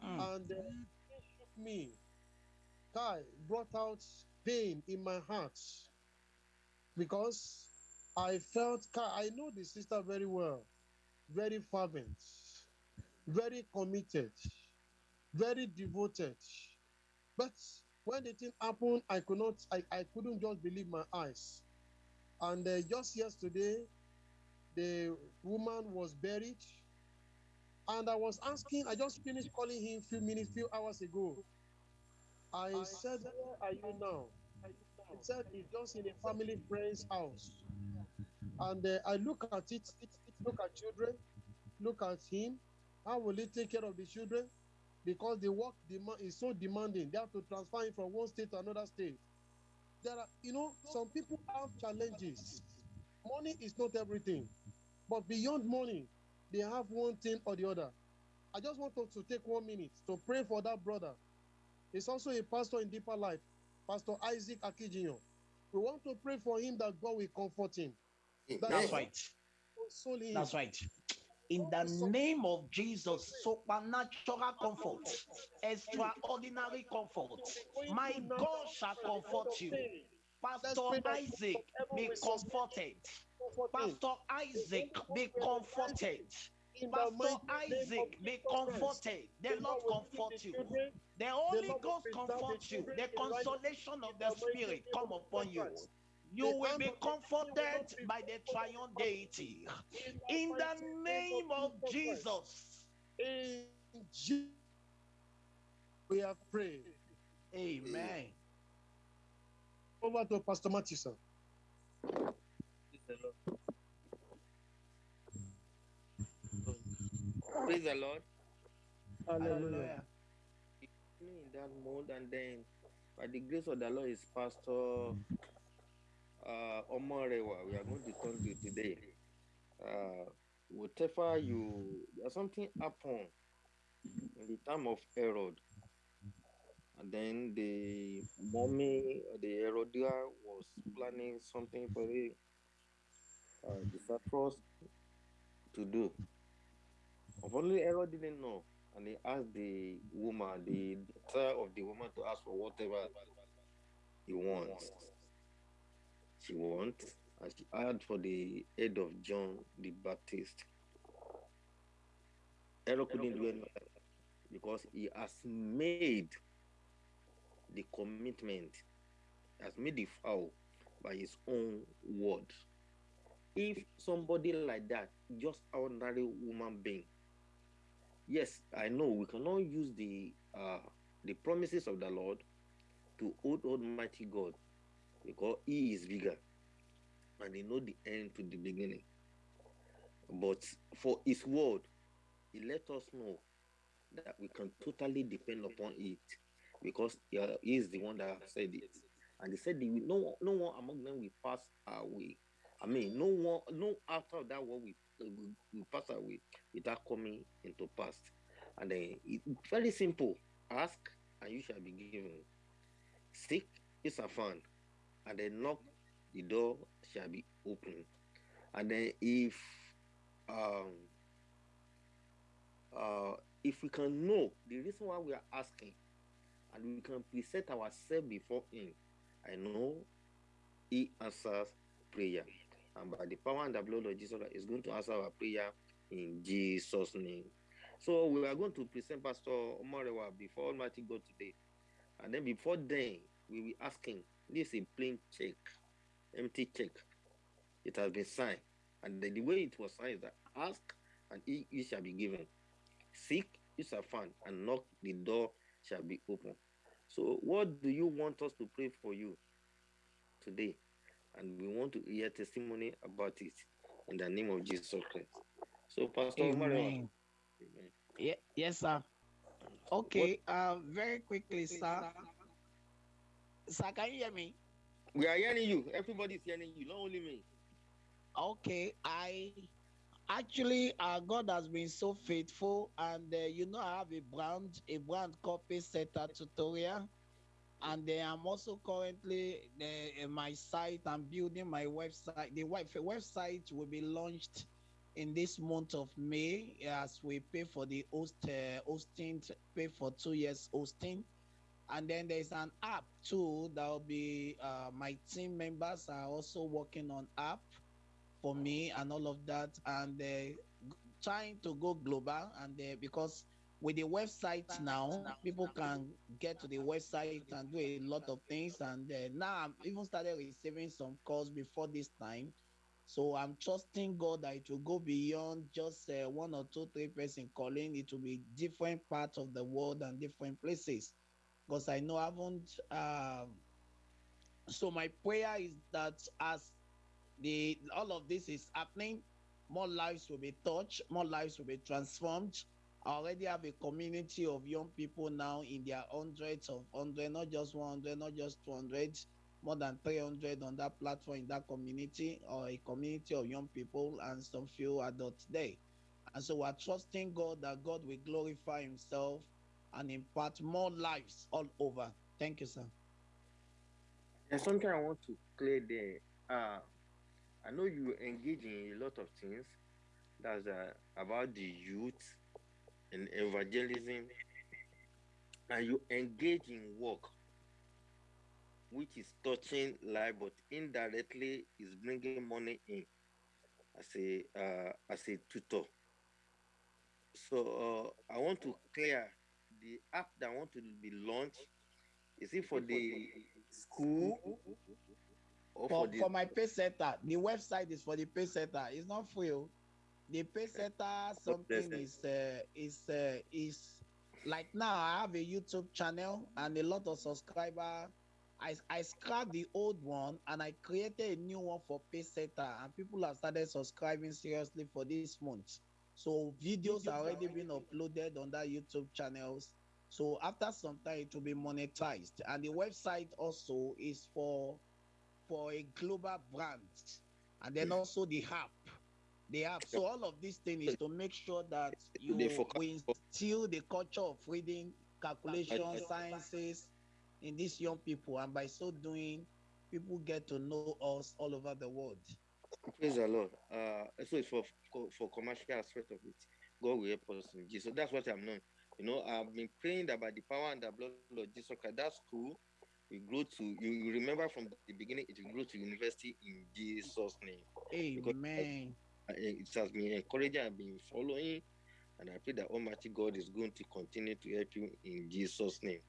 Mm. And uh, it shook me. Kai brought out pain in my heart because I felt, Kai, I know the sister very well, very fervent, very committed, very devoted. But when the thing happened, I could not, I, I couldn't just believe my eyes. And uh, just yesterday, the woman was buried. And I was asking, I just finished calling him a few minutes, few hours ago. I said, Where are you now? He said he's just in a family friend's house. And uh, I look at it, it, it, look at children, look at him. How will he take care of the children? Because the work demand is so demanding. They have to transfer him from one state to another state. There are, you know, some people have challenges. Money is not everything. But beyond money, they have one thing or the other. I just want us to take one minute to pray for that brother. He's also a pastor in Deeper Life, Pastor Isaac Akijinyo. We want to pray for him that God will comfort him. That That's right. him. That's right. In the name of Jesus, supernatural comfort, extraordinary comfort, my God shall comfort you. Pastor Isaac, be comforted. Pastor Isaac, be comforted. Pastor Isaac, be comforted. The Lord comfort you. The Holy Ghost comfort you. The consolation of the Spirit come upon you. You will be comforted by the triune deity. In the name of Jesus. Jesus, we have prayed. Amen. Over to Pastor Matthew, sir. Praise the Lord. Hallelujah. In that mode, and then by the grace of the Lord is Pastor uh, Omorewa. We are going to talk to you today. Uh, whatever you, there's something happened in the time of Herod, and then the mommy, the Herodia was planning something for him, uh, disastrous to do. Only Aaron didn't know, and he asked the woman, the daughter of the woman, to ask for whatever he wants. She wants, and she asked for the head of John the Baptist. Aaron couldn't do anything because he has made the commitment, has made the vow by his own word. If somebody like that, just ordinary woman being, yes, I know we cannot use the uh, the promises of the Lord to hold Almighty God because He is bigger and He know the end to the beginning. But for His word, He let us know that we can totally depend upon it because He uh, is the one that said it. And He said, "No, no one among them will pass away." I mean, no one, no after that one we, will, will pass away without coming into past. And then it, very simple. Ask and you shall be given. Seek is a found. And then knock, the door shall be open. And then if um uh if we can know the reason why we are asking and we can present ourselves before him, I know he answers prayer. And by the power and the blood of Jesus, is going to answer our prayer in Jesus' name. So we are going to present Pastor Omarewa before Almighty God today. And then before then, we will ask him, this is a plain check, empty check. It has been signed. And then the way it was signed is that ask and it, it shall be given. Seek, you shall find, and knock, the door shall be open. So what do you want us to pray for you today? And we want to hear testimony about it in the name of Jesus Christ. So Pastor Amen. Amen. Yeah, yes, sir. Okay, uh, very quickly, sir. Sir, can you hear me? We are hearing you. Everybody is hearing you, not only me. Okay, I actually uh, God has been so faithful, and uh, you know I have a brand, a brand copy setter tutorial, and uh, I'm also currently uh, in my site. I'm building my website. The web- website will be launched in this month of May as we pay for the host uh, hosting, pay for two years hosting. And then there's an app too that will be uh, my team members are also working on app for me and all of that and uh, trying to go global and because with the website now people can get to the website and do a lot of things and uh, now i'm even started receiving some calls before this time. So i'm trusting god that it will go beyond just uh, one or two three person calling. It will be different parts of the world and different places. Because i know i haven't um so my prayer is that as the all of this is happening more lives will be touched more lives will be transformed already have a community of young people now in their hundreds of hundred not just 100 not just 200 more than 300 on that platform in that community or a community of young people and some few adults there and so we're trusting god that god will glorify himself and impart more lives all over thank you sir There's something I want to clear there. Uh, I know you engage in a lot of things. That's uh, about the youth and evangelism, and you engage in work, which is touching life, but indirectly is bringing money in as a uh, as a tutor. So uh, I want to clear the app that I want to be launched. Is it for the school or for, for the for my pay center the website is for the pay center it's not free o. the pay center something is uh, is uh, is like now i have a youtube channel and a lot of subscriber. I i scrapped the old one and i created a new one for pay center and people have started subscribing seriously for this month. So videos are already been uploaded on that youtube channels. So after some time it will be monetized. And the website also is for for a global brand. And then also the app the app so all of this thing is to make sure that [LAUGHS] you They we instill the culture of reading calculation sciences in these young people and by so doing people get to know us all over the world Praise the Lord. Uh, so it's for for, commercial aspect of it. God will help us in Jesus. That's what I'm known. You know, I've been praying that by the power and the blood of Jesus Christ, that's cool. We grow to you, you remember from the beginning, it will grow to university in Jesus' name. Amen. It has been encouraging I've been following, and I pray that Almighty God is going to continue to help you in Jesus' name.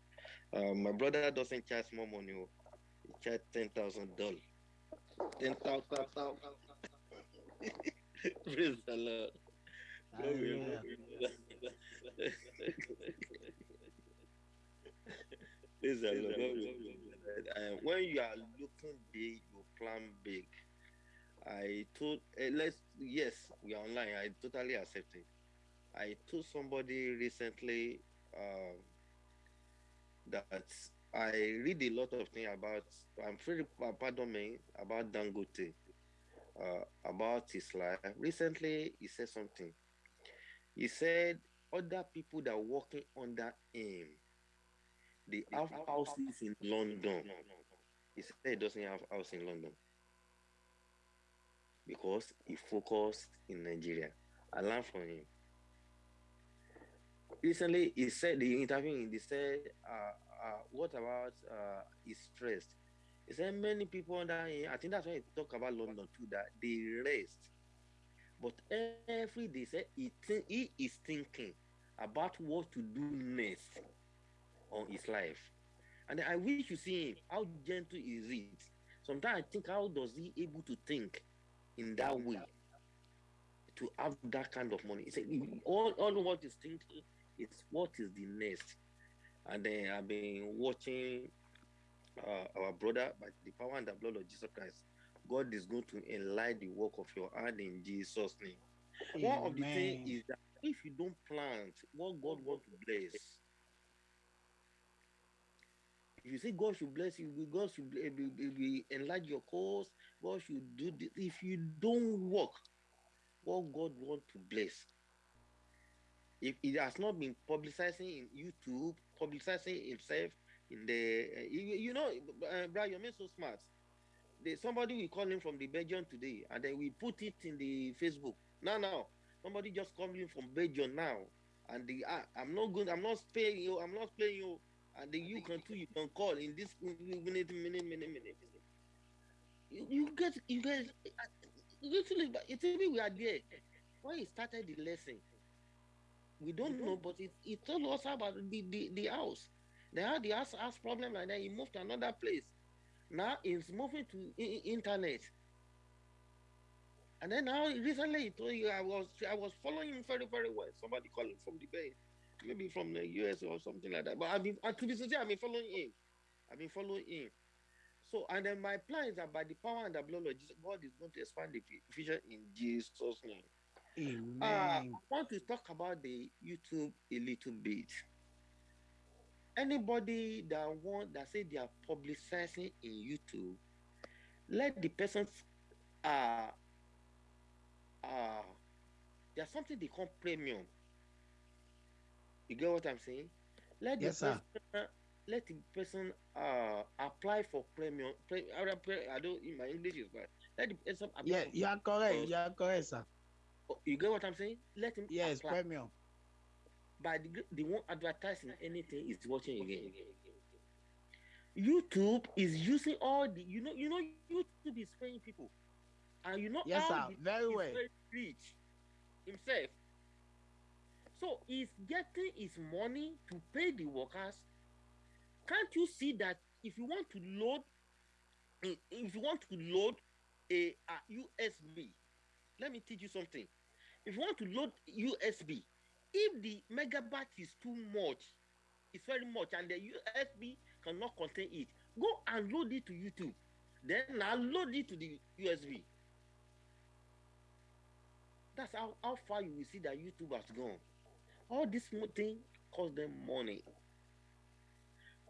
Uh, my brother doesn't charge more money, oh. he charge ten thousand dollars. Ten thousand. [LAUGHS] Praise the Lord. Glory, Hallelujah. glory. [LAUGHS] Praise the Lord. Glory. When you are looking big, you plan big. I told, uh, let's, yes, we are online. I totally accept it. I told somebody recently um, that I read a lot of things about, I'm very, uh, pardon me, about Dangote, uh, about his life. Recently, he said something. He said other people that are working under him, they have houses in London. He said he doesn't have house in London because he focused in Nigeria. I learned from him. Recently, he said the interview. They said, uh, uh, "What about uh, his stress? He said many people under him. I think that's why he talk about London too. That they rest, but every day say he he is thinking about what to do next on his life. And I wish you see him. How gentle is it? Sometimes I think, how does he able to think in that way to have that kind of money? Said, all, all what he's thinking is what is the next. And then I've been watching uh, our brother by the power and the blood of Jesus Christ. God is going to enlighten the work of your hand in Jesus' name. One of the things is that if you don't plant what God wants to bless, if you say God should bless you, God should be- enlarge your cause, God should do this. If you don't work what God wants to bless, if it has not been publicizing in YouTube, publicizing himself in the, uh, you, you know, uh, Brian, you're so smart. There's somebody we call him from the Belgium today, and then we put it in the Facebook. Now, now, somebody just called in from Belgium now, and the ah, I'm not going, I'm not paying you, I'm not paying you, and then you can too, you can call in this minute, minute, minute, minute. You, you get, you get, literally, but it's even we are there. When he started the lesson, we don't know, but it, it told us about the, the, the house. They had the house, house problem like that. He moved to another place. Now he's moving to internet. And then now recently he told you I was I was following him very, very well. Somebody called him from the Bay, maybe from the US or something like that. But I've been to be sincere, I've been following him. I've been following him. So and then my plan is that by the power and the blood of Jesus, God is going to expand the vision in Jesus' name. Uh, I want to talk about the YouTube a little bit. Anybody that want that say they are publicizing in YouTube, let the person uh uh there's something they call premium. You get what I'm saying? Let the Yes, sir. person let the person uh apply for premium. Pre, I don't- I don't in my English is bad. Let the person apply Yeah, you are correct. Because- You are correct, sir. you get what I'm saying? Let him Yes, apply. premium. by the won't advertising anything is watching again. YouTube is using all the you know you know YouTube is paying people, and you know Yes, sir. the- Very well. rich himself. So he's getting his money to pay the workers. Can't you see that if you want to load, if you want to load a, a USB, let me teach you something. If you want to load USB, if the megabyte is too much, it's very much, and the USB cannot contain it, go and load it to YouTube. Then now load it to the USB. That's how, how far you will see that YouTube has gone. All this thing cost them money.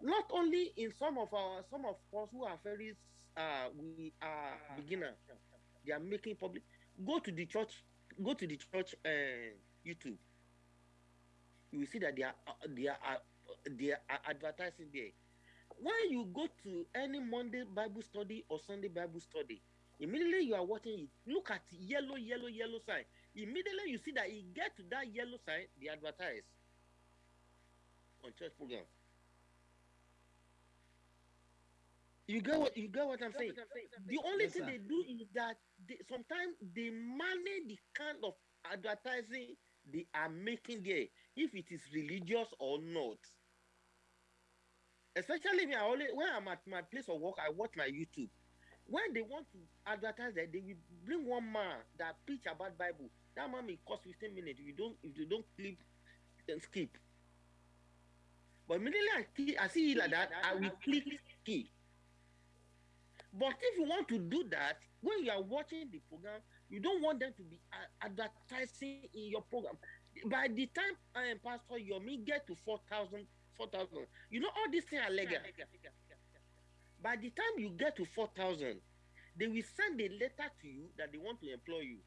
Not only in some of our some of us who are very uh we are beginner, they are making public. Go to the church, go to the church uh, YouTube. You will see that they are uh, they are uh, they are advertising there. When you go to any Monday Bible study or Sunday Bible study, Immediately you are watching it, look at yellow, yellow, yellow sign. Immediately you see that it get to that yellow sign, they advertise on church program. You get what you get what I'm saying? The only Yes, thing sir. they do is that they, sometimes they manage the kind of advertising they are making there, if it is religious or not. Especially me, I always when I'm at my place of work, I watch my YouTube. When they want to advertise that, they will bring one man that preach about Bible. That man may cost 15 minutes. If you don't, if you don't clip, then skip. But immediately I, see- I see it like that, I will click skip. But if you want to do that, when you are watching the program, you don't want them to be advertising in your program. By the time I am Pastor Yomi get to 4,000, 4,000, you know all these things are legal. By the time you get to 4,000, they will send a letter to you that they want to employ you.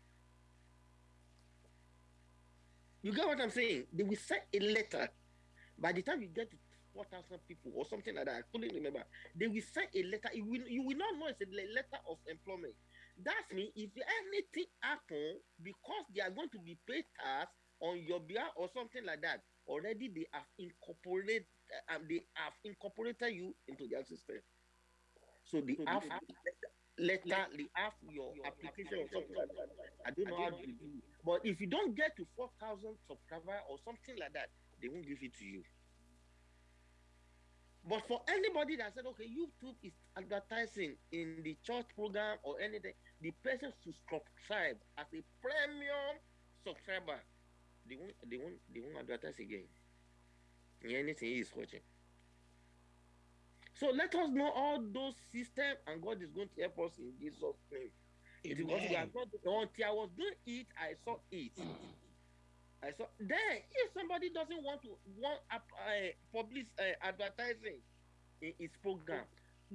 You get what I'm saying? They will send a letter. By the time you get to 4,000 people or something like that, I couldn't remember. They will send a letter. You will, you will not know it's a letter of employment. That's mean if anything happens, because they are going to be paid tax on your behalf or something like that, already they have incorporated um, they have incorporated you into their system. So they have letter, they have your application or something like that. I don't know how to do it. But if you don't get to 4,000 subscriber or something like that, they won't give it to you. But for anybody that said, okay, YouTube is advertising in the church program or anything, the person should subscribe as a premium subscriber. They won't, they won't, they won't advertise again. In anything he is watching. So let us know all those systems, and God is going to help us in Jesus' name. Because we are not until I was doing it, I saw it. I saw then if somebody doesn't want to want uh, uh, publish uh, advertising in his program,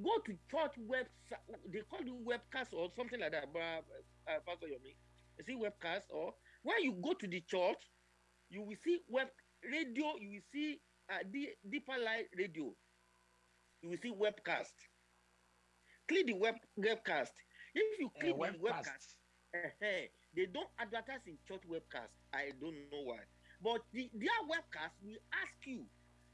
go to church website. They call it webcast or something like that. But uh, Pastor Yomi, you see webcast or when you go to the church, you will see web radio. You will see uh, the Deeper Life radio. You will see webcast. Click the web webcast. If you Uh, click the webcast. webcast, uh they don't advertise in church webcast. I don't know why. But the, their webcast will ask you,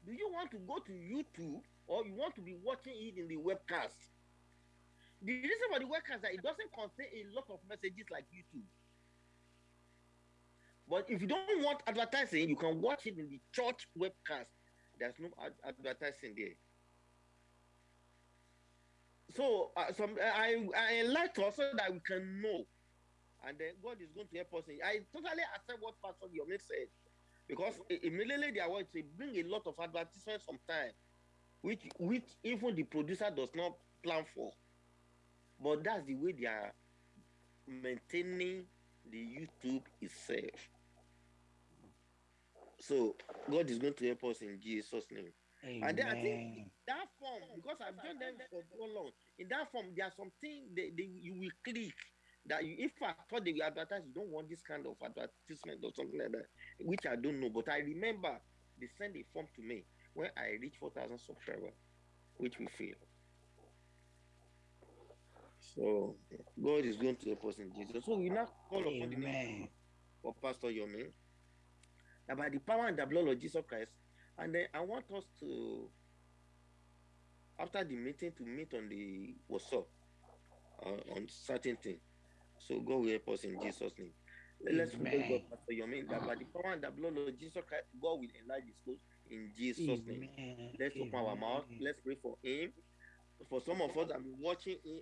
do you want to go to YouTube or you want to be watching it in the webcast? The reason for the webcast is that it doesn't contain a lot of messages like YouTube. But if you don't want advertising, you can watch it in the church webcast. There's no ad- advertising there. So uh, some I I enlighten us so that we can know, and then God is going to help us. I totally accept what Pastor Yomi said, because immediately they are going to bring a lot of advertisements sometimes, which which even the producer does not plan for. But that's the way they are maintaining the YouTube itself. So God is going to help us in Jesus' name. And then I think that form because I've done them for so long. In that form, there are some things they, they you will click that you, if I thought they will advertise, you don't want this kind of advertisement or something like that, which I don't know. But I remember they sent a form to me when I reached four thousand subscribers, which we failed. So God is going to help us in Jesus. So we now call upon the name Amen. of Pastor Yomi that by the power and the blood of Jesus Christ. And then I want us to, after the meeting, to meet on the WhatsApp uh, on certain things. So God will help us in Jesus' name. Let's pray Amen. God, Pastor Yomi, that by the power and the blood of Jesus Christ, God will enlarge his coast in Jesus' name. Let's open our mouth. Let's pray for him. For some of us, I'm watching him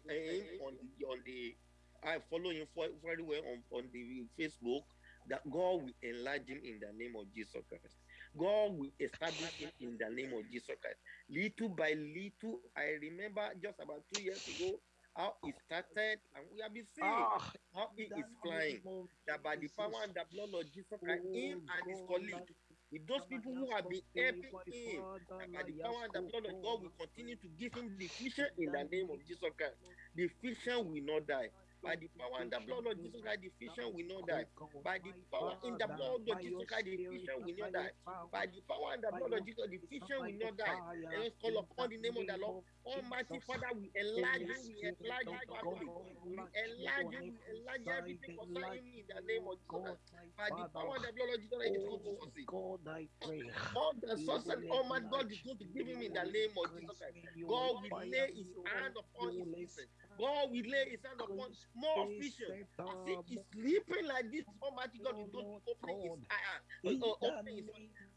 on the on the. I follow him for- very well on, on the Facebook. That God will enlarge him in the name of Jesus Christ. God will establish him in the name of Jesus Christ. Little by little, I remember just about two years ago how it started, and we have been seeing Ah, how it is flying. That by the power and the blood of Jesus Christ, him and his colleagues, with those people who have been helping him, and by the power and the blood of God will continue to give him the vision in the name of Jesus Christ. The vision will not die. By the power and the blood of Jesus Christ, the vision will not die. By the power in the blood of Jesus Christ, the vision will not die. By the power and the blood of Jesus, the vision will not die. Let us call upon the name of the Lord. Almighty Father, we enlarge you, we enlarge your family. We enlarge you, we enlarge everything concerning me in the name of Jesus Christ. By the power and the blood of Jesus, it is going to succeed. God, I pray. All the success, Almighty God is going to give him in the name of Jesus Christ. God will lay his hand upon his business. God will lay his hand upon more vision. As if he's sleeping like this, Almighty God is going to open his eye. Uh, uh, open his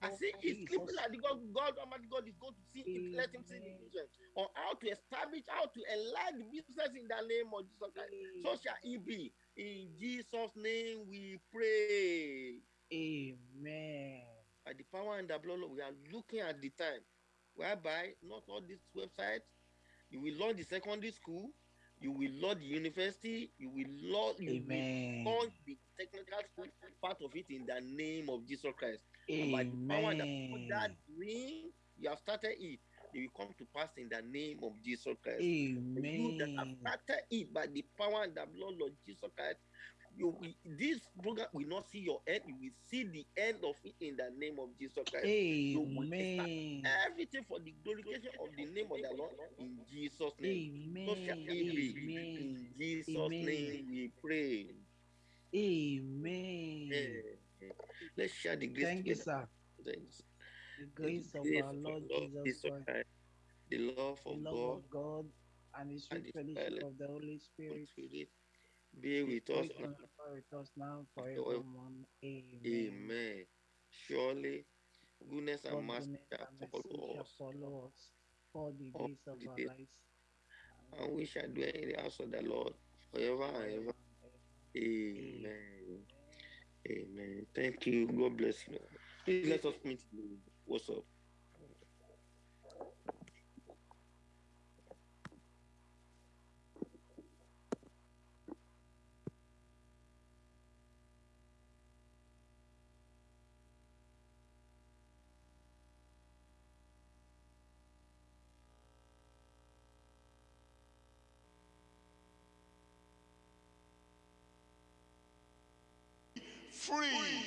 As if he's sleeping like God, God, Almighty God is going to see it, let him see the vision on how to establish, how to enlarge the business in the name of Jesus Christ. So shall it be. In Jesus' name we pray. Amen. By the power and the blood, we are looking at the time whereby not all these websites, you will launch the secondary school, you will launch the university, you will launch, you Amen. will launch the technical part of it in the name of Jesus Christ. And by the power that dream, you have started it, they will come to pass in the name of Jesus Christ. You that have started it by the power and the blood of Jesus Christ. You this program will not see your end. You will see the end of it in the name of Jesus Christ. Amen. Everything for the glorification of the name of the Lord in Jesus' name. Amen. Amen. In Jesus' Amen. name we pray. Amen. Amen. Let's share the grace Thank you, sir. Thanks. The The grace of our Lord Lord Jesus Christ, Christ, the love the of love God, of God, and the sweet fellowship fellowship of the Holy Spirit Spirit be with us now. with us now forevermore. Amen. Amen. Surely goodness and mercy shall follow us all the days of our lives. and we shall dwell in the house of the Lord forever and ever. Amen. Amen. Thank you. God bless you. Please let us meet. What's up? Free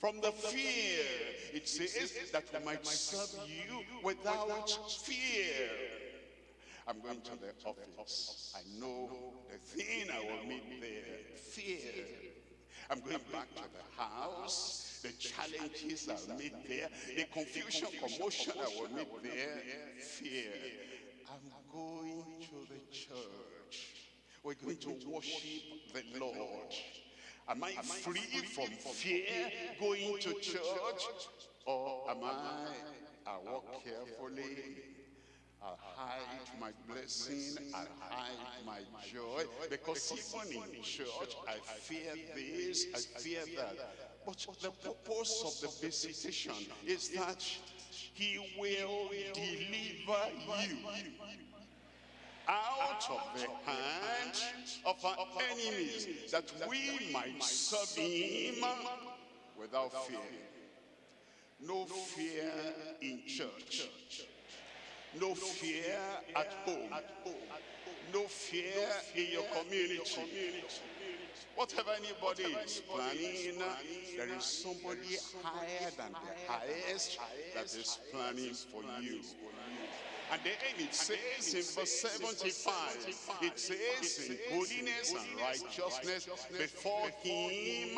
from the fear. It says that we might serve you without fear. I'm going to the office. I know the thing I will meet there, fear. I'm going back to the house. The challenges I'll meet there, the confusion, commotion I will meet there, fear. I'm going to the church. We're going to worship the Lord. Am I free from fear going to church? Or am I, I walk carefully, I hide my blessing, I hide my joy, because even in church, I fear this, I fear that. But the purpose of the visitation is that he will deliver you out of the hand of our enemies, that we might serve him without fear. No fear in church. No fear at home. No fear in your community. Whatever anybody is planning, there is somebody higher than the highest that is planning for you. And then it says in verse 75, it says in holiness and righteousness before him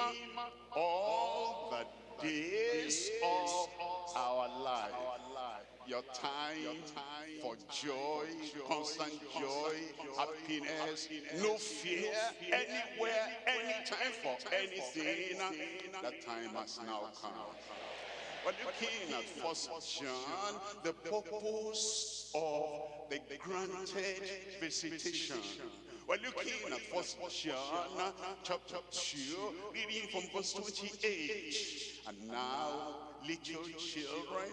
all the days of our life. Your time for joy, constant joy, happiness, no fear, anywhere, anytime for anything. That time has now come. We're looking at First John, the purpose of the granted visitation. We're looking at First John chapter 2, reading from verse 28. And now, little children,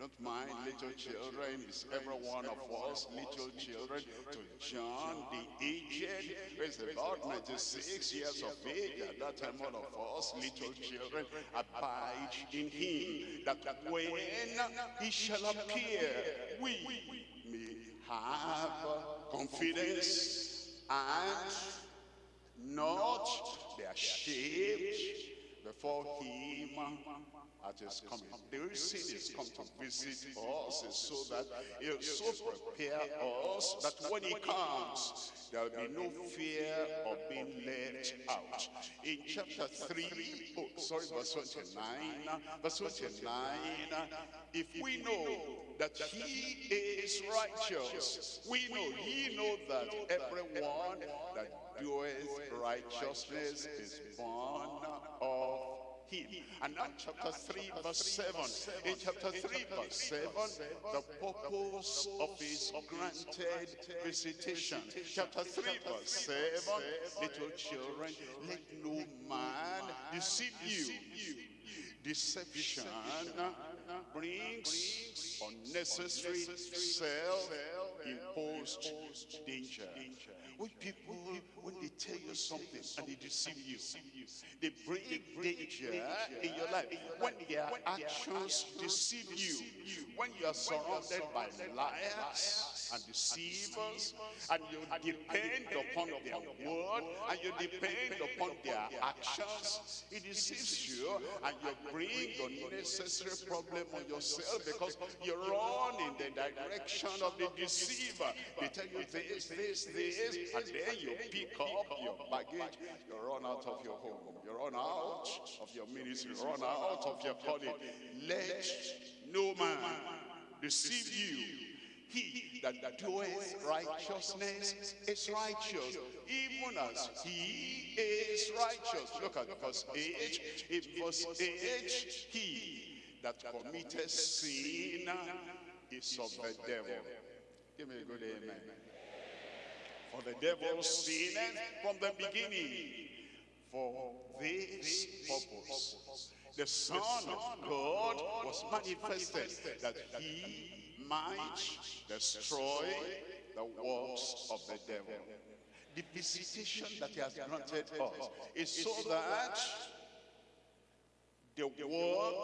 not mind little children, it's every one of us, little children, to John the aged, who is about 96 years of age, at that time all of us, little children, abide in him, that when he shall appear, we may have confidence and not be ashamed before him at his coming. The reason he's come to visit us is so that he'll so prepare us that when he comes, there'll be no fear of being left out. In chapter 3, oh, oh sorry, verse 29, verse 29, if we know that he is righteous, we know, ye know that everyone that doeth righteousness is born of him. And now chapter 3 verse 7. In chapter 3 verse 7, the purpose of his granted visitation. Chapter 3 verse 7, little children, let no man deceive you. Deception brings unnecessary self-imposed danger. When people, when they tell you something and they deceive you, they bring danger in your life. When their actions deceive you, when you are surrounded by liars and deceivers, and you depend upon their word, and you depend upon their actions, it deceives you, and you bring unnecessary problem on yourself because you run in the direction of the deceiver. They tell you this, this, this, and then you pick up your baggage, you run out of your home, you run out of your ministry, you run out of your calling. Let no man deceive you. He that doeth righteousness is righteous, even as he is righteous. Look at verse 8. In verse 8, he that committeth sin is of the devil. Give me a good amen. For the devil sinned from the beginning. For this purpose, the Son of God was manifested that he might destroy the works of the devil. The visitation that he has granted us is so that the work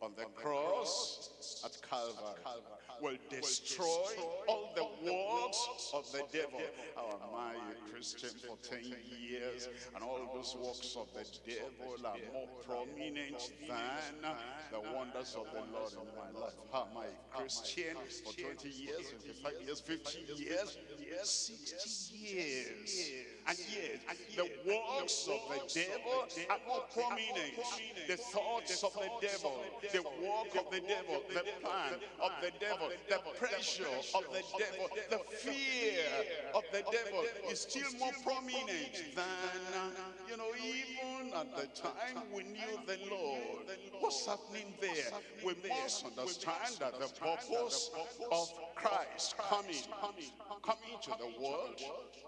on the cross at Calvary will destroy all the works of the devil. How am I a Christian for 10 years and all those works of the devil are more prominent than the wonders of the Lord in my life. How am I a Christian for 20 years, 25 years, 50 years, 60 years? And yet, the works of the devil are more prominent. The thoughts of the devil, the work of the devil, the plan of the devil, the pressure of the devil, the fear of the devil is still more prominent than, you know, even at the time we knew the Lord. What's happening there? We must understand that the purpose of Christ coming, coming to the world,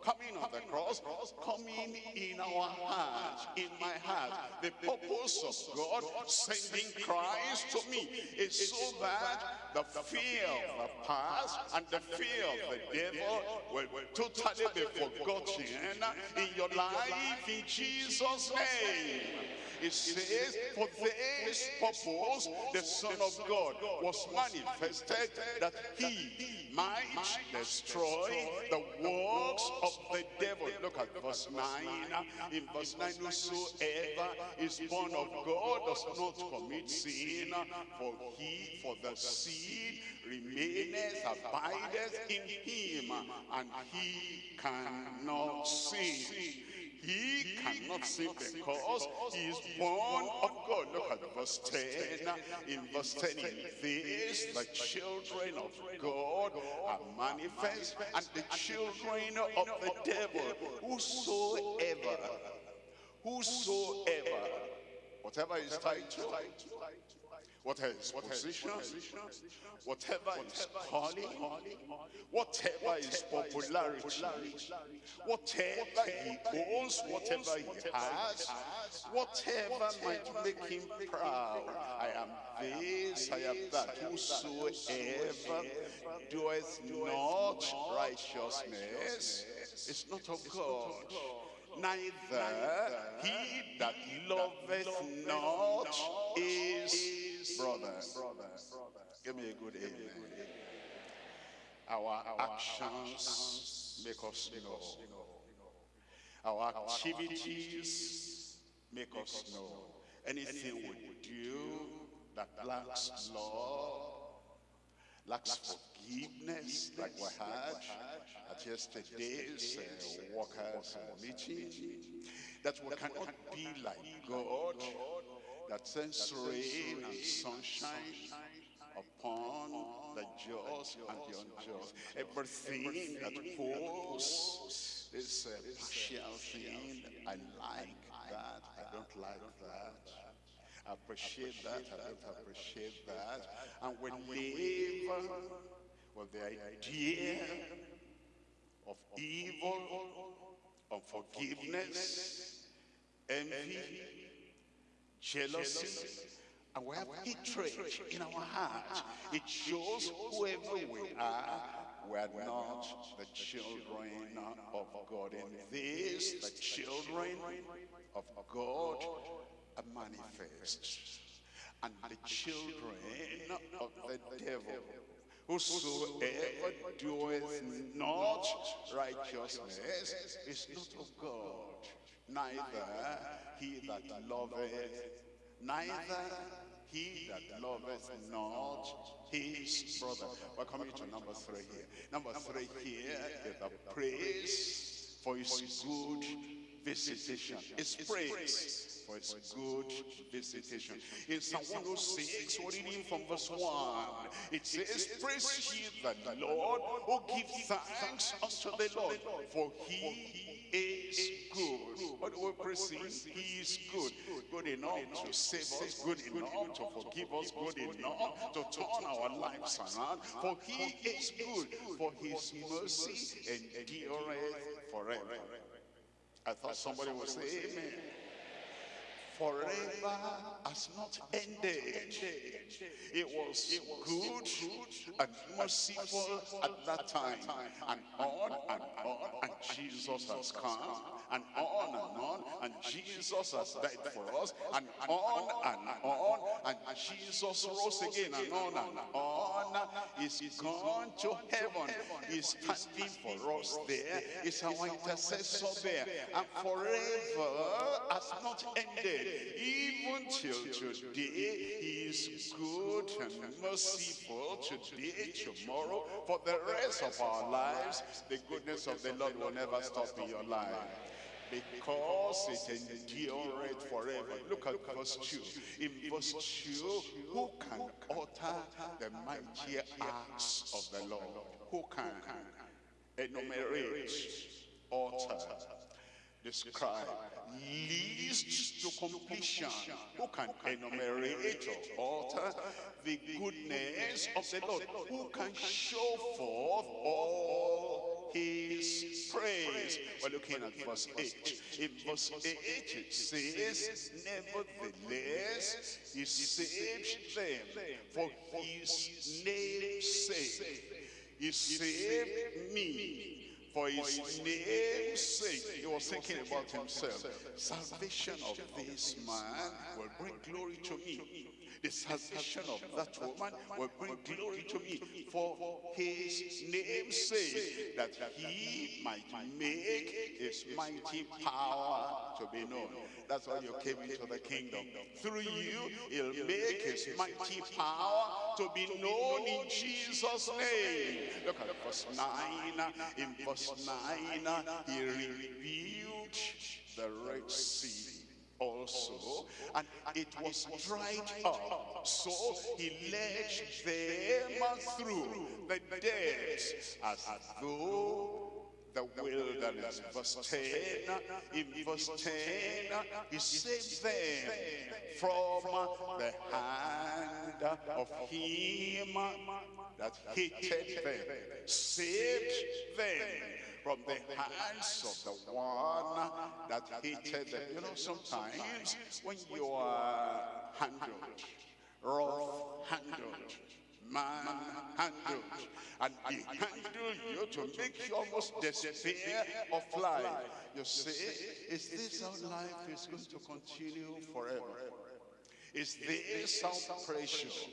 coming on the cross, coming in our heart, in my heart. The purpose of God sending Christ to me is so that the fear of the past and the fear of the devil will totally be forgotten in your life in Jesus' name. It says, for this purpose the Son of God was manifested that he might destroy the works of the devil. Look at verse 9. In verse 9, whosoever is born of God does not commit sin, for he, for the seed remaineth, abideth in him, and he cannot sin. He cannot sin because he is born of God. Look at verse 10. In verse 10, in this, the children of God are manifest, and the children of the devil, whosoever, whosoever, whatever is whatever is position, whatever is calling, whatever is popularity, whatever he owns, whatever he has, whatever might make him proud. I am this, I am that. Whosoever doeth not righteousness is not of God neither he that loveth not is brother. Give me a good amen. Our actions make us know. Our activities make us know. Anything we do that lacks love, lacks forgiveness, like we had at yesterday's uh, workers meeting, that we cannot be like God, that sends rain and sunshine upon the just and the unjust. Everything that pulls this uh, partial thing, I like that, I don't like that. I appreciate that, I don't appreciate that. And we live with the idea of evil, unforgiveness, envy, jealousy, and we have hatred in our heart. It shows whoever we are, we are not the children of God. In this, the children of God are manifest. And the children of the devil Whosoever doeth not righteousness is not of God, neither he that loveth, neither he that loveth not his brother. We're coming to number three here. Number three here is the praise for his good visitation. It's praise for his good visitation. In Psalm 106, we're reading from verse 1. It says, Praise ye the Lord, who give thanks unto the Lord, for he is good. What do we praise him? He is good. Good enough to save us, good enough to forgive us, good enough to turn our lives around. For he is good, for his mercy endureth forever. I thought somebody would say amen forever has not ended. It was good and merciful at that time. And on and on, and Jesus has come. And on and on, and Jesus has died for us. And on and on, and Jesus rose again. And on and on, he's gone to heaven. He's standing for us there. He's our intercessor there. And forever has not ended even till today, he is good and merciful today, tomorrow, for the rest of our lives. The goodness of the Lord will never stop in your life because it endureth forever. Look at verse 2. In verse 2, who can utter the mighty acts of the Lord? Who can enumerate, utter, describe, least to completion. Who can enumerate or alter the goodness of the Lord? Who can show forth all his praise? We're looking at verse 8. In verse 8 it says, Nevertheless, he saved them for his name's sake. He saved me for his name's sake. He was thinking about himself. Salvation of this man will bring glory to me. The salvation of that woman will bring glory to me for his name sake, that he might make his mighty power to be known. That's why you came into the kingdom. Through you, he'll make his mighty power to be known in Jesus' name. Look at verse 9. In verse 9, he revealed the Red Sea also and it was dried up so he led them through the dead as though the wilderness. Verse 10, in verse 10, he saved them from the hand of him that hated them, saved them from the hands of the one that hated them. You know, sometimes when you are handled, rough handled, man handled, and he handled you to make you almost despair of life. You say, is this how life is going to continue forever? Is this how precious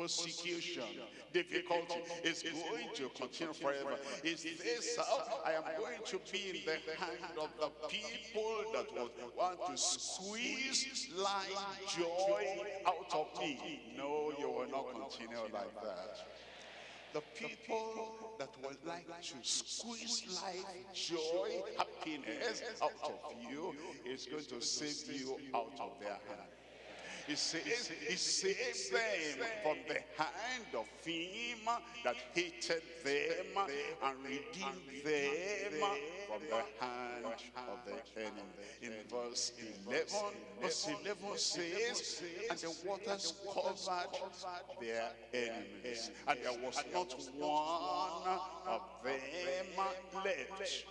persecution, difficulty is going to continue forever. Is this how I am going to be in the hand of the people that want to squeeze life joy out of me? No, you will not continue like that. The people that would like to squeeze life, joy, happiness out of you is going to save you out of their hand. He he saves them from the hand of him that hated them and redeemed them from the hand of the enemy. In verse 11, verse 11 says, and the waters covered their enemies, and there was not one of them left.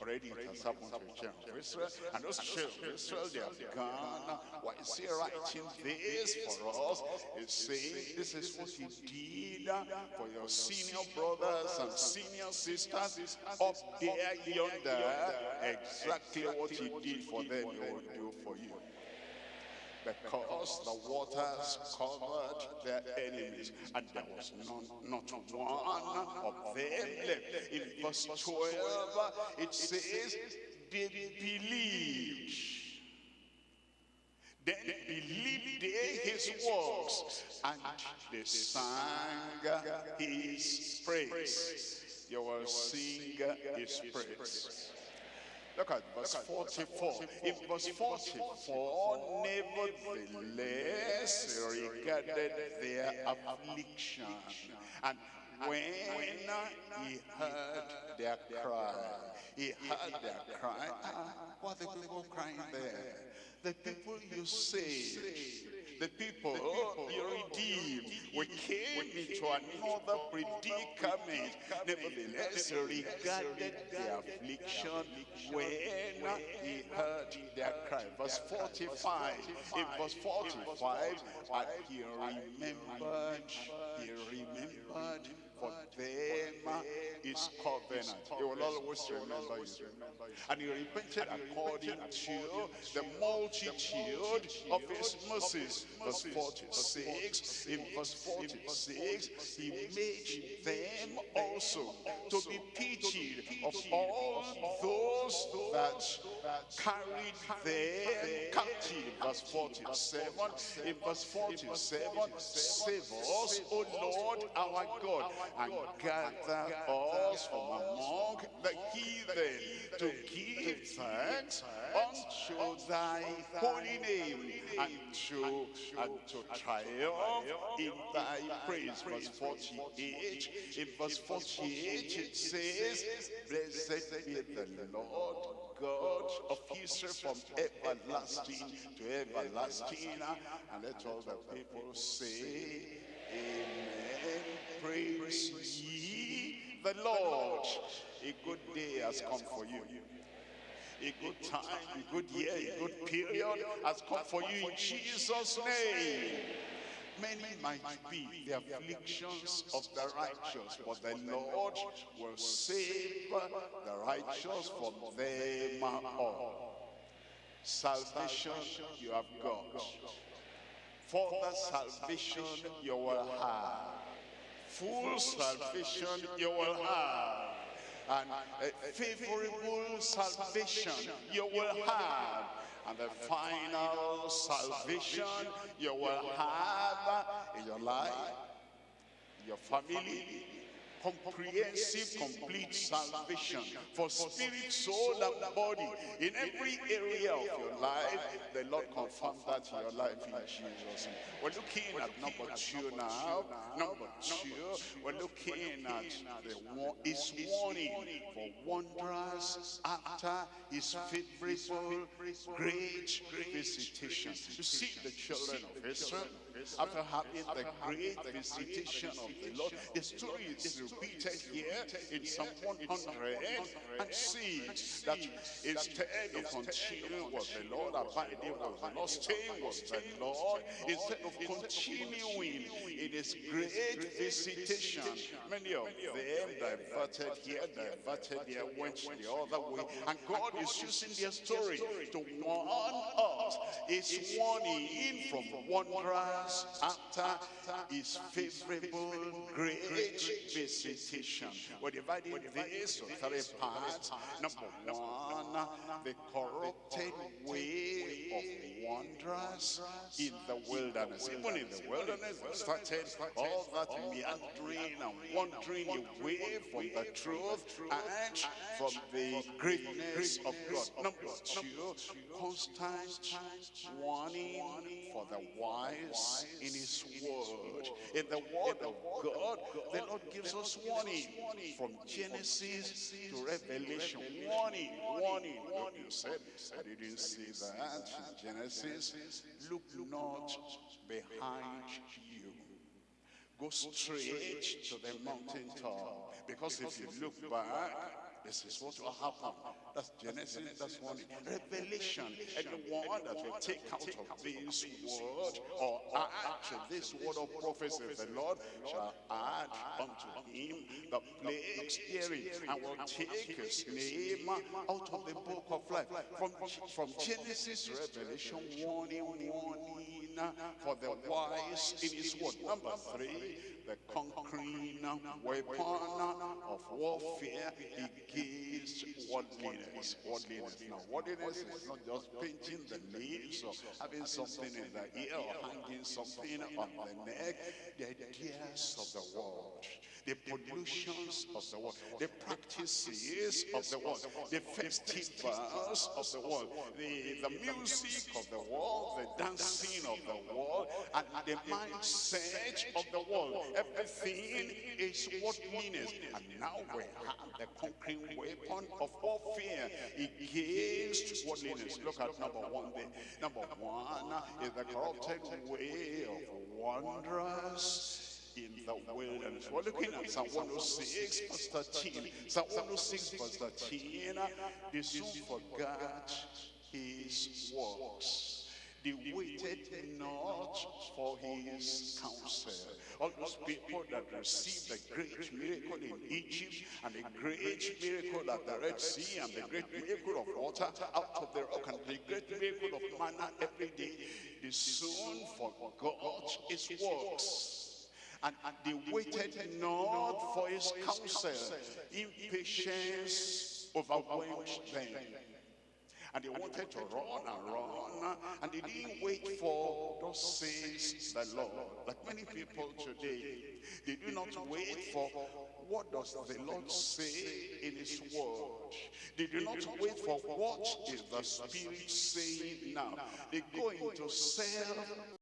Already it has happened to the children of Israel. And those children of Israel, they have gone. Why is he writing this for us? He's saying this is what he did uh, for your senior brothers and senior sisters up there yonder. Exactly what he did for them, he will do for you because the waters covered their enemies and there was none, not one of them left. In verse 12, it says, they believed. Then believed they his works and they sang his praise. You will sing his praise. Look at verse 44. In verse 44, nevertheless regarded their affliction. And when he heard their cry, he heard their cry. Ah, what the people crying there? The people you saved the people you oh, oh, redeemed. We came into another predicament. Nevertheless, regarded their affliction when he heard their cry. Verse 45. In verse 45, and he remembered, he remembered for them is covenant. He will always remember you. And he repented according to the multitude of his mercies. Verse 46. In verse 46, he made them also to be pitied of all those that carried them captive. Verse 47. In verse 47, save us, O Lord our God, and gather us from among the heathen to give thanks unto thy holy name and to, and to triumph in thy praise. Verse 48. In verse 48 it says, Blessed be the Lord God of Israel from everlasting to everlasting. And let all the people say, Amen. Praise ye the Lord. A good day has come for you. A good time, a good year, a good period has come for you in Jesus' name. Many might be the afflictions of the righteous, but the Lord will save the righteous from them all. Salvation you have got. Further salvation you will have. Full salvation you will have. And a favorable salvation you will have and the final salvation you will have in your life, your family, comprehensive, complete salvation for spirit, soul, and body. In every area of your life, the Lord confirms that in your life in Jesus. name. We're looking at number two now. Number two, we're looking at the his warning for wanderers after his favorable great visitation. You see the children of Israel after having the great visitation of the Lord. The story is repeated here in Psalm 106 that instead of continuing with the Lord, abiding with the Lord, staying with the Lord, instead of continuing in his great visitation, many of them diverted here, diverted there, went the other way. And God is using their story to warn us. It's warning in from wanderers after his favorable great visitation. We're dividing this to three parts. Number one, the corrupted way of wanderers in the wilderness. Even in the wilderness, they started all that meandering and wandering away from the truth and from the greatness of God. Number two, constant warning for the wise in his word. In the word of God, the Lord gives us warning from Genesis to Revelation. Warning, warning. Look, you said, I didn't see that Genesis. Look not behind you. Go straight to the mountaintop. Because if you look back, this is what will happen. That's Genesis, that's one. Revelation, anyone that will take out of this word or add to this word of prophecy, the Lord shall add unto him the plagues hearing and will take his name out of the book of life. From, from Genesis Revelation, warning, warning for the wise in his word. Number three, the conquering weapon of warfare against worldliness. Worldliness. Now, worldliness is not just painting the leaves or having something in the ear or hanging something on the neck. The ideas of the world the pollutions of the world, the practices of the world, the festivals of the world, the, the music of the world, the dancing of the world, and the mindset of the world. Everything is worldliness. And now we have the conquering weapon of all fear against worldliness. Look at number one there. Number one is the corrupted way of wanderers in the wilderness. We're looking at Psalm 106, verse 13. Psalm 106, verse 13. They soon forgot his works. They waited not for his counsel. All those people that received the great miracle in Egypt and the great miracle at the Red Sea and the great miracle of water out of the rock and the great miracle of manna every day, they soon forgot his works and, and they waited not for his counsel. Impatience overwhelmed them. And they wanted to run and run, and they didn't wait for those says the Lord. Like many people today, they do not wait for what does the Lord say in his word. They do not wait for what is the Spirit saying now. They go into self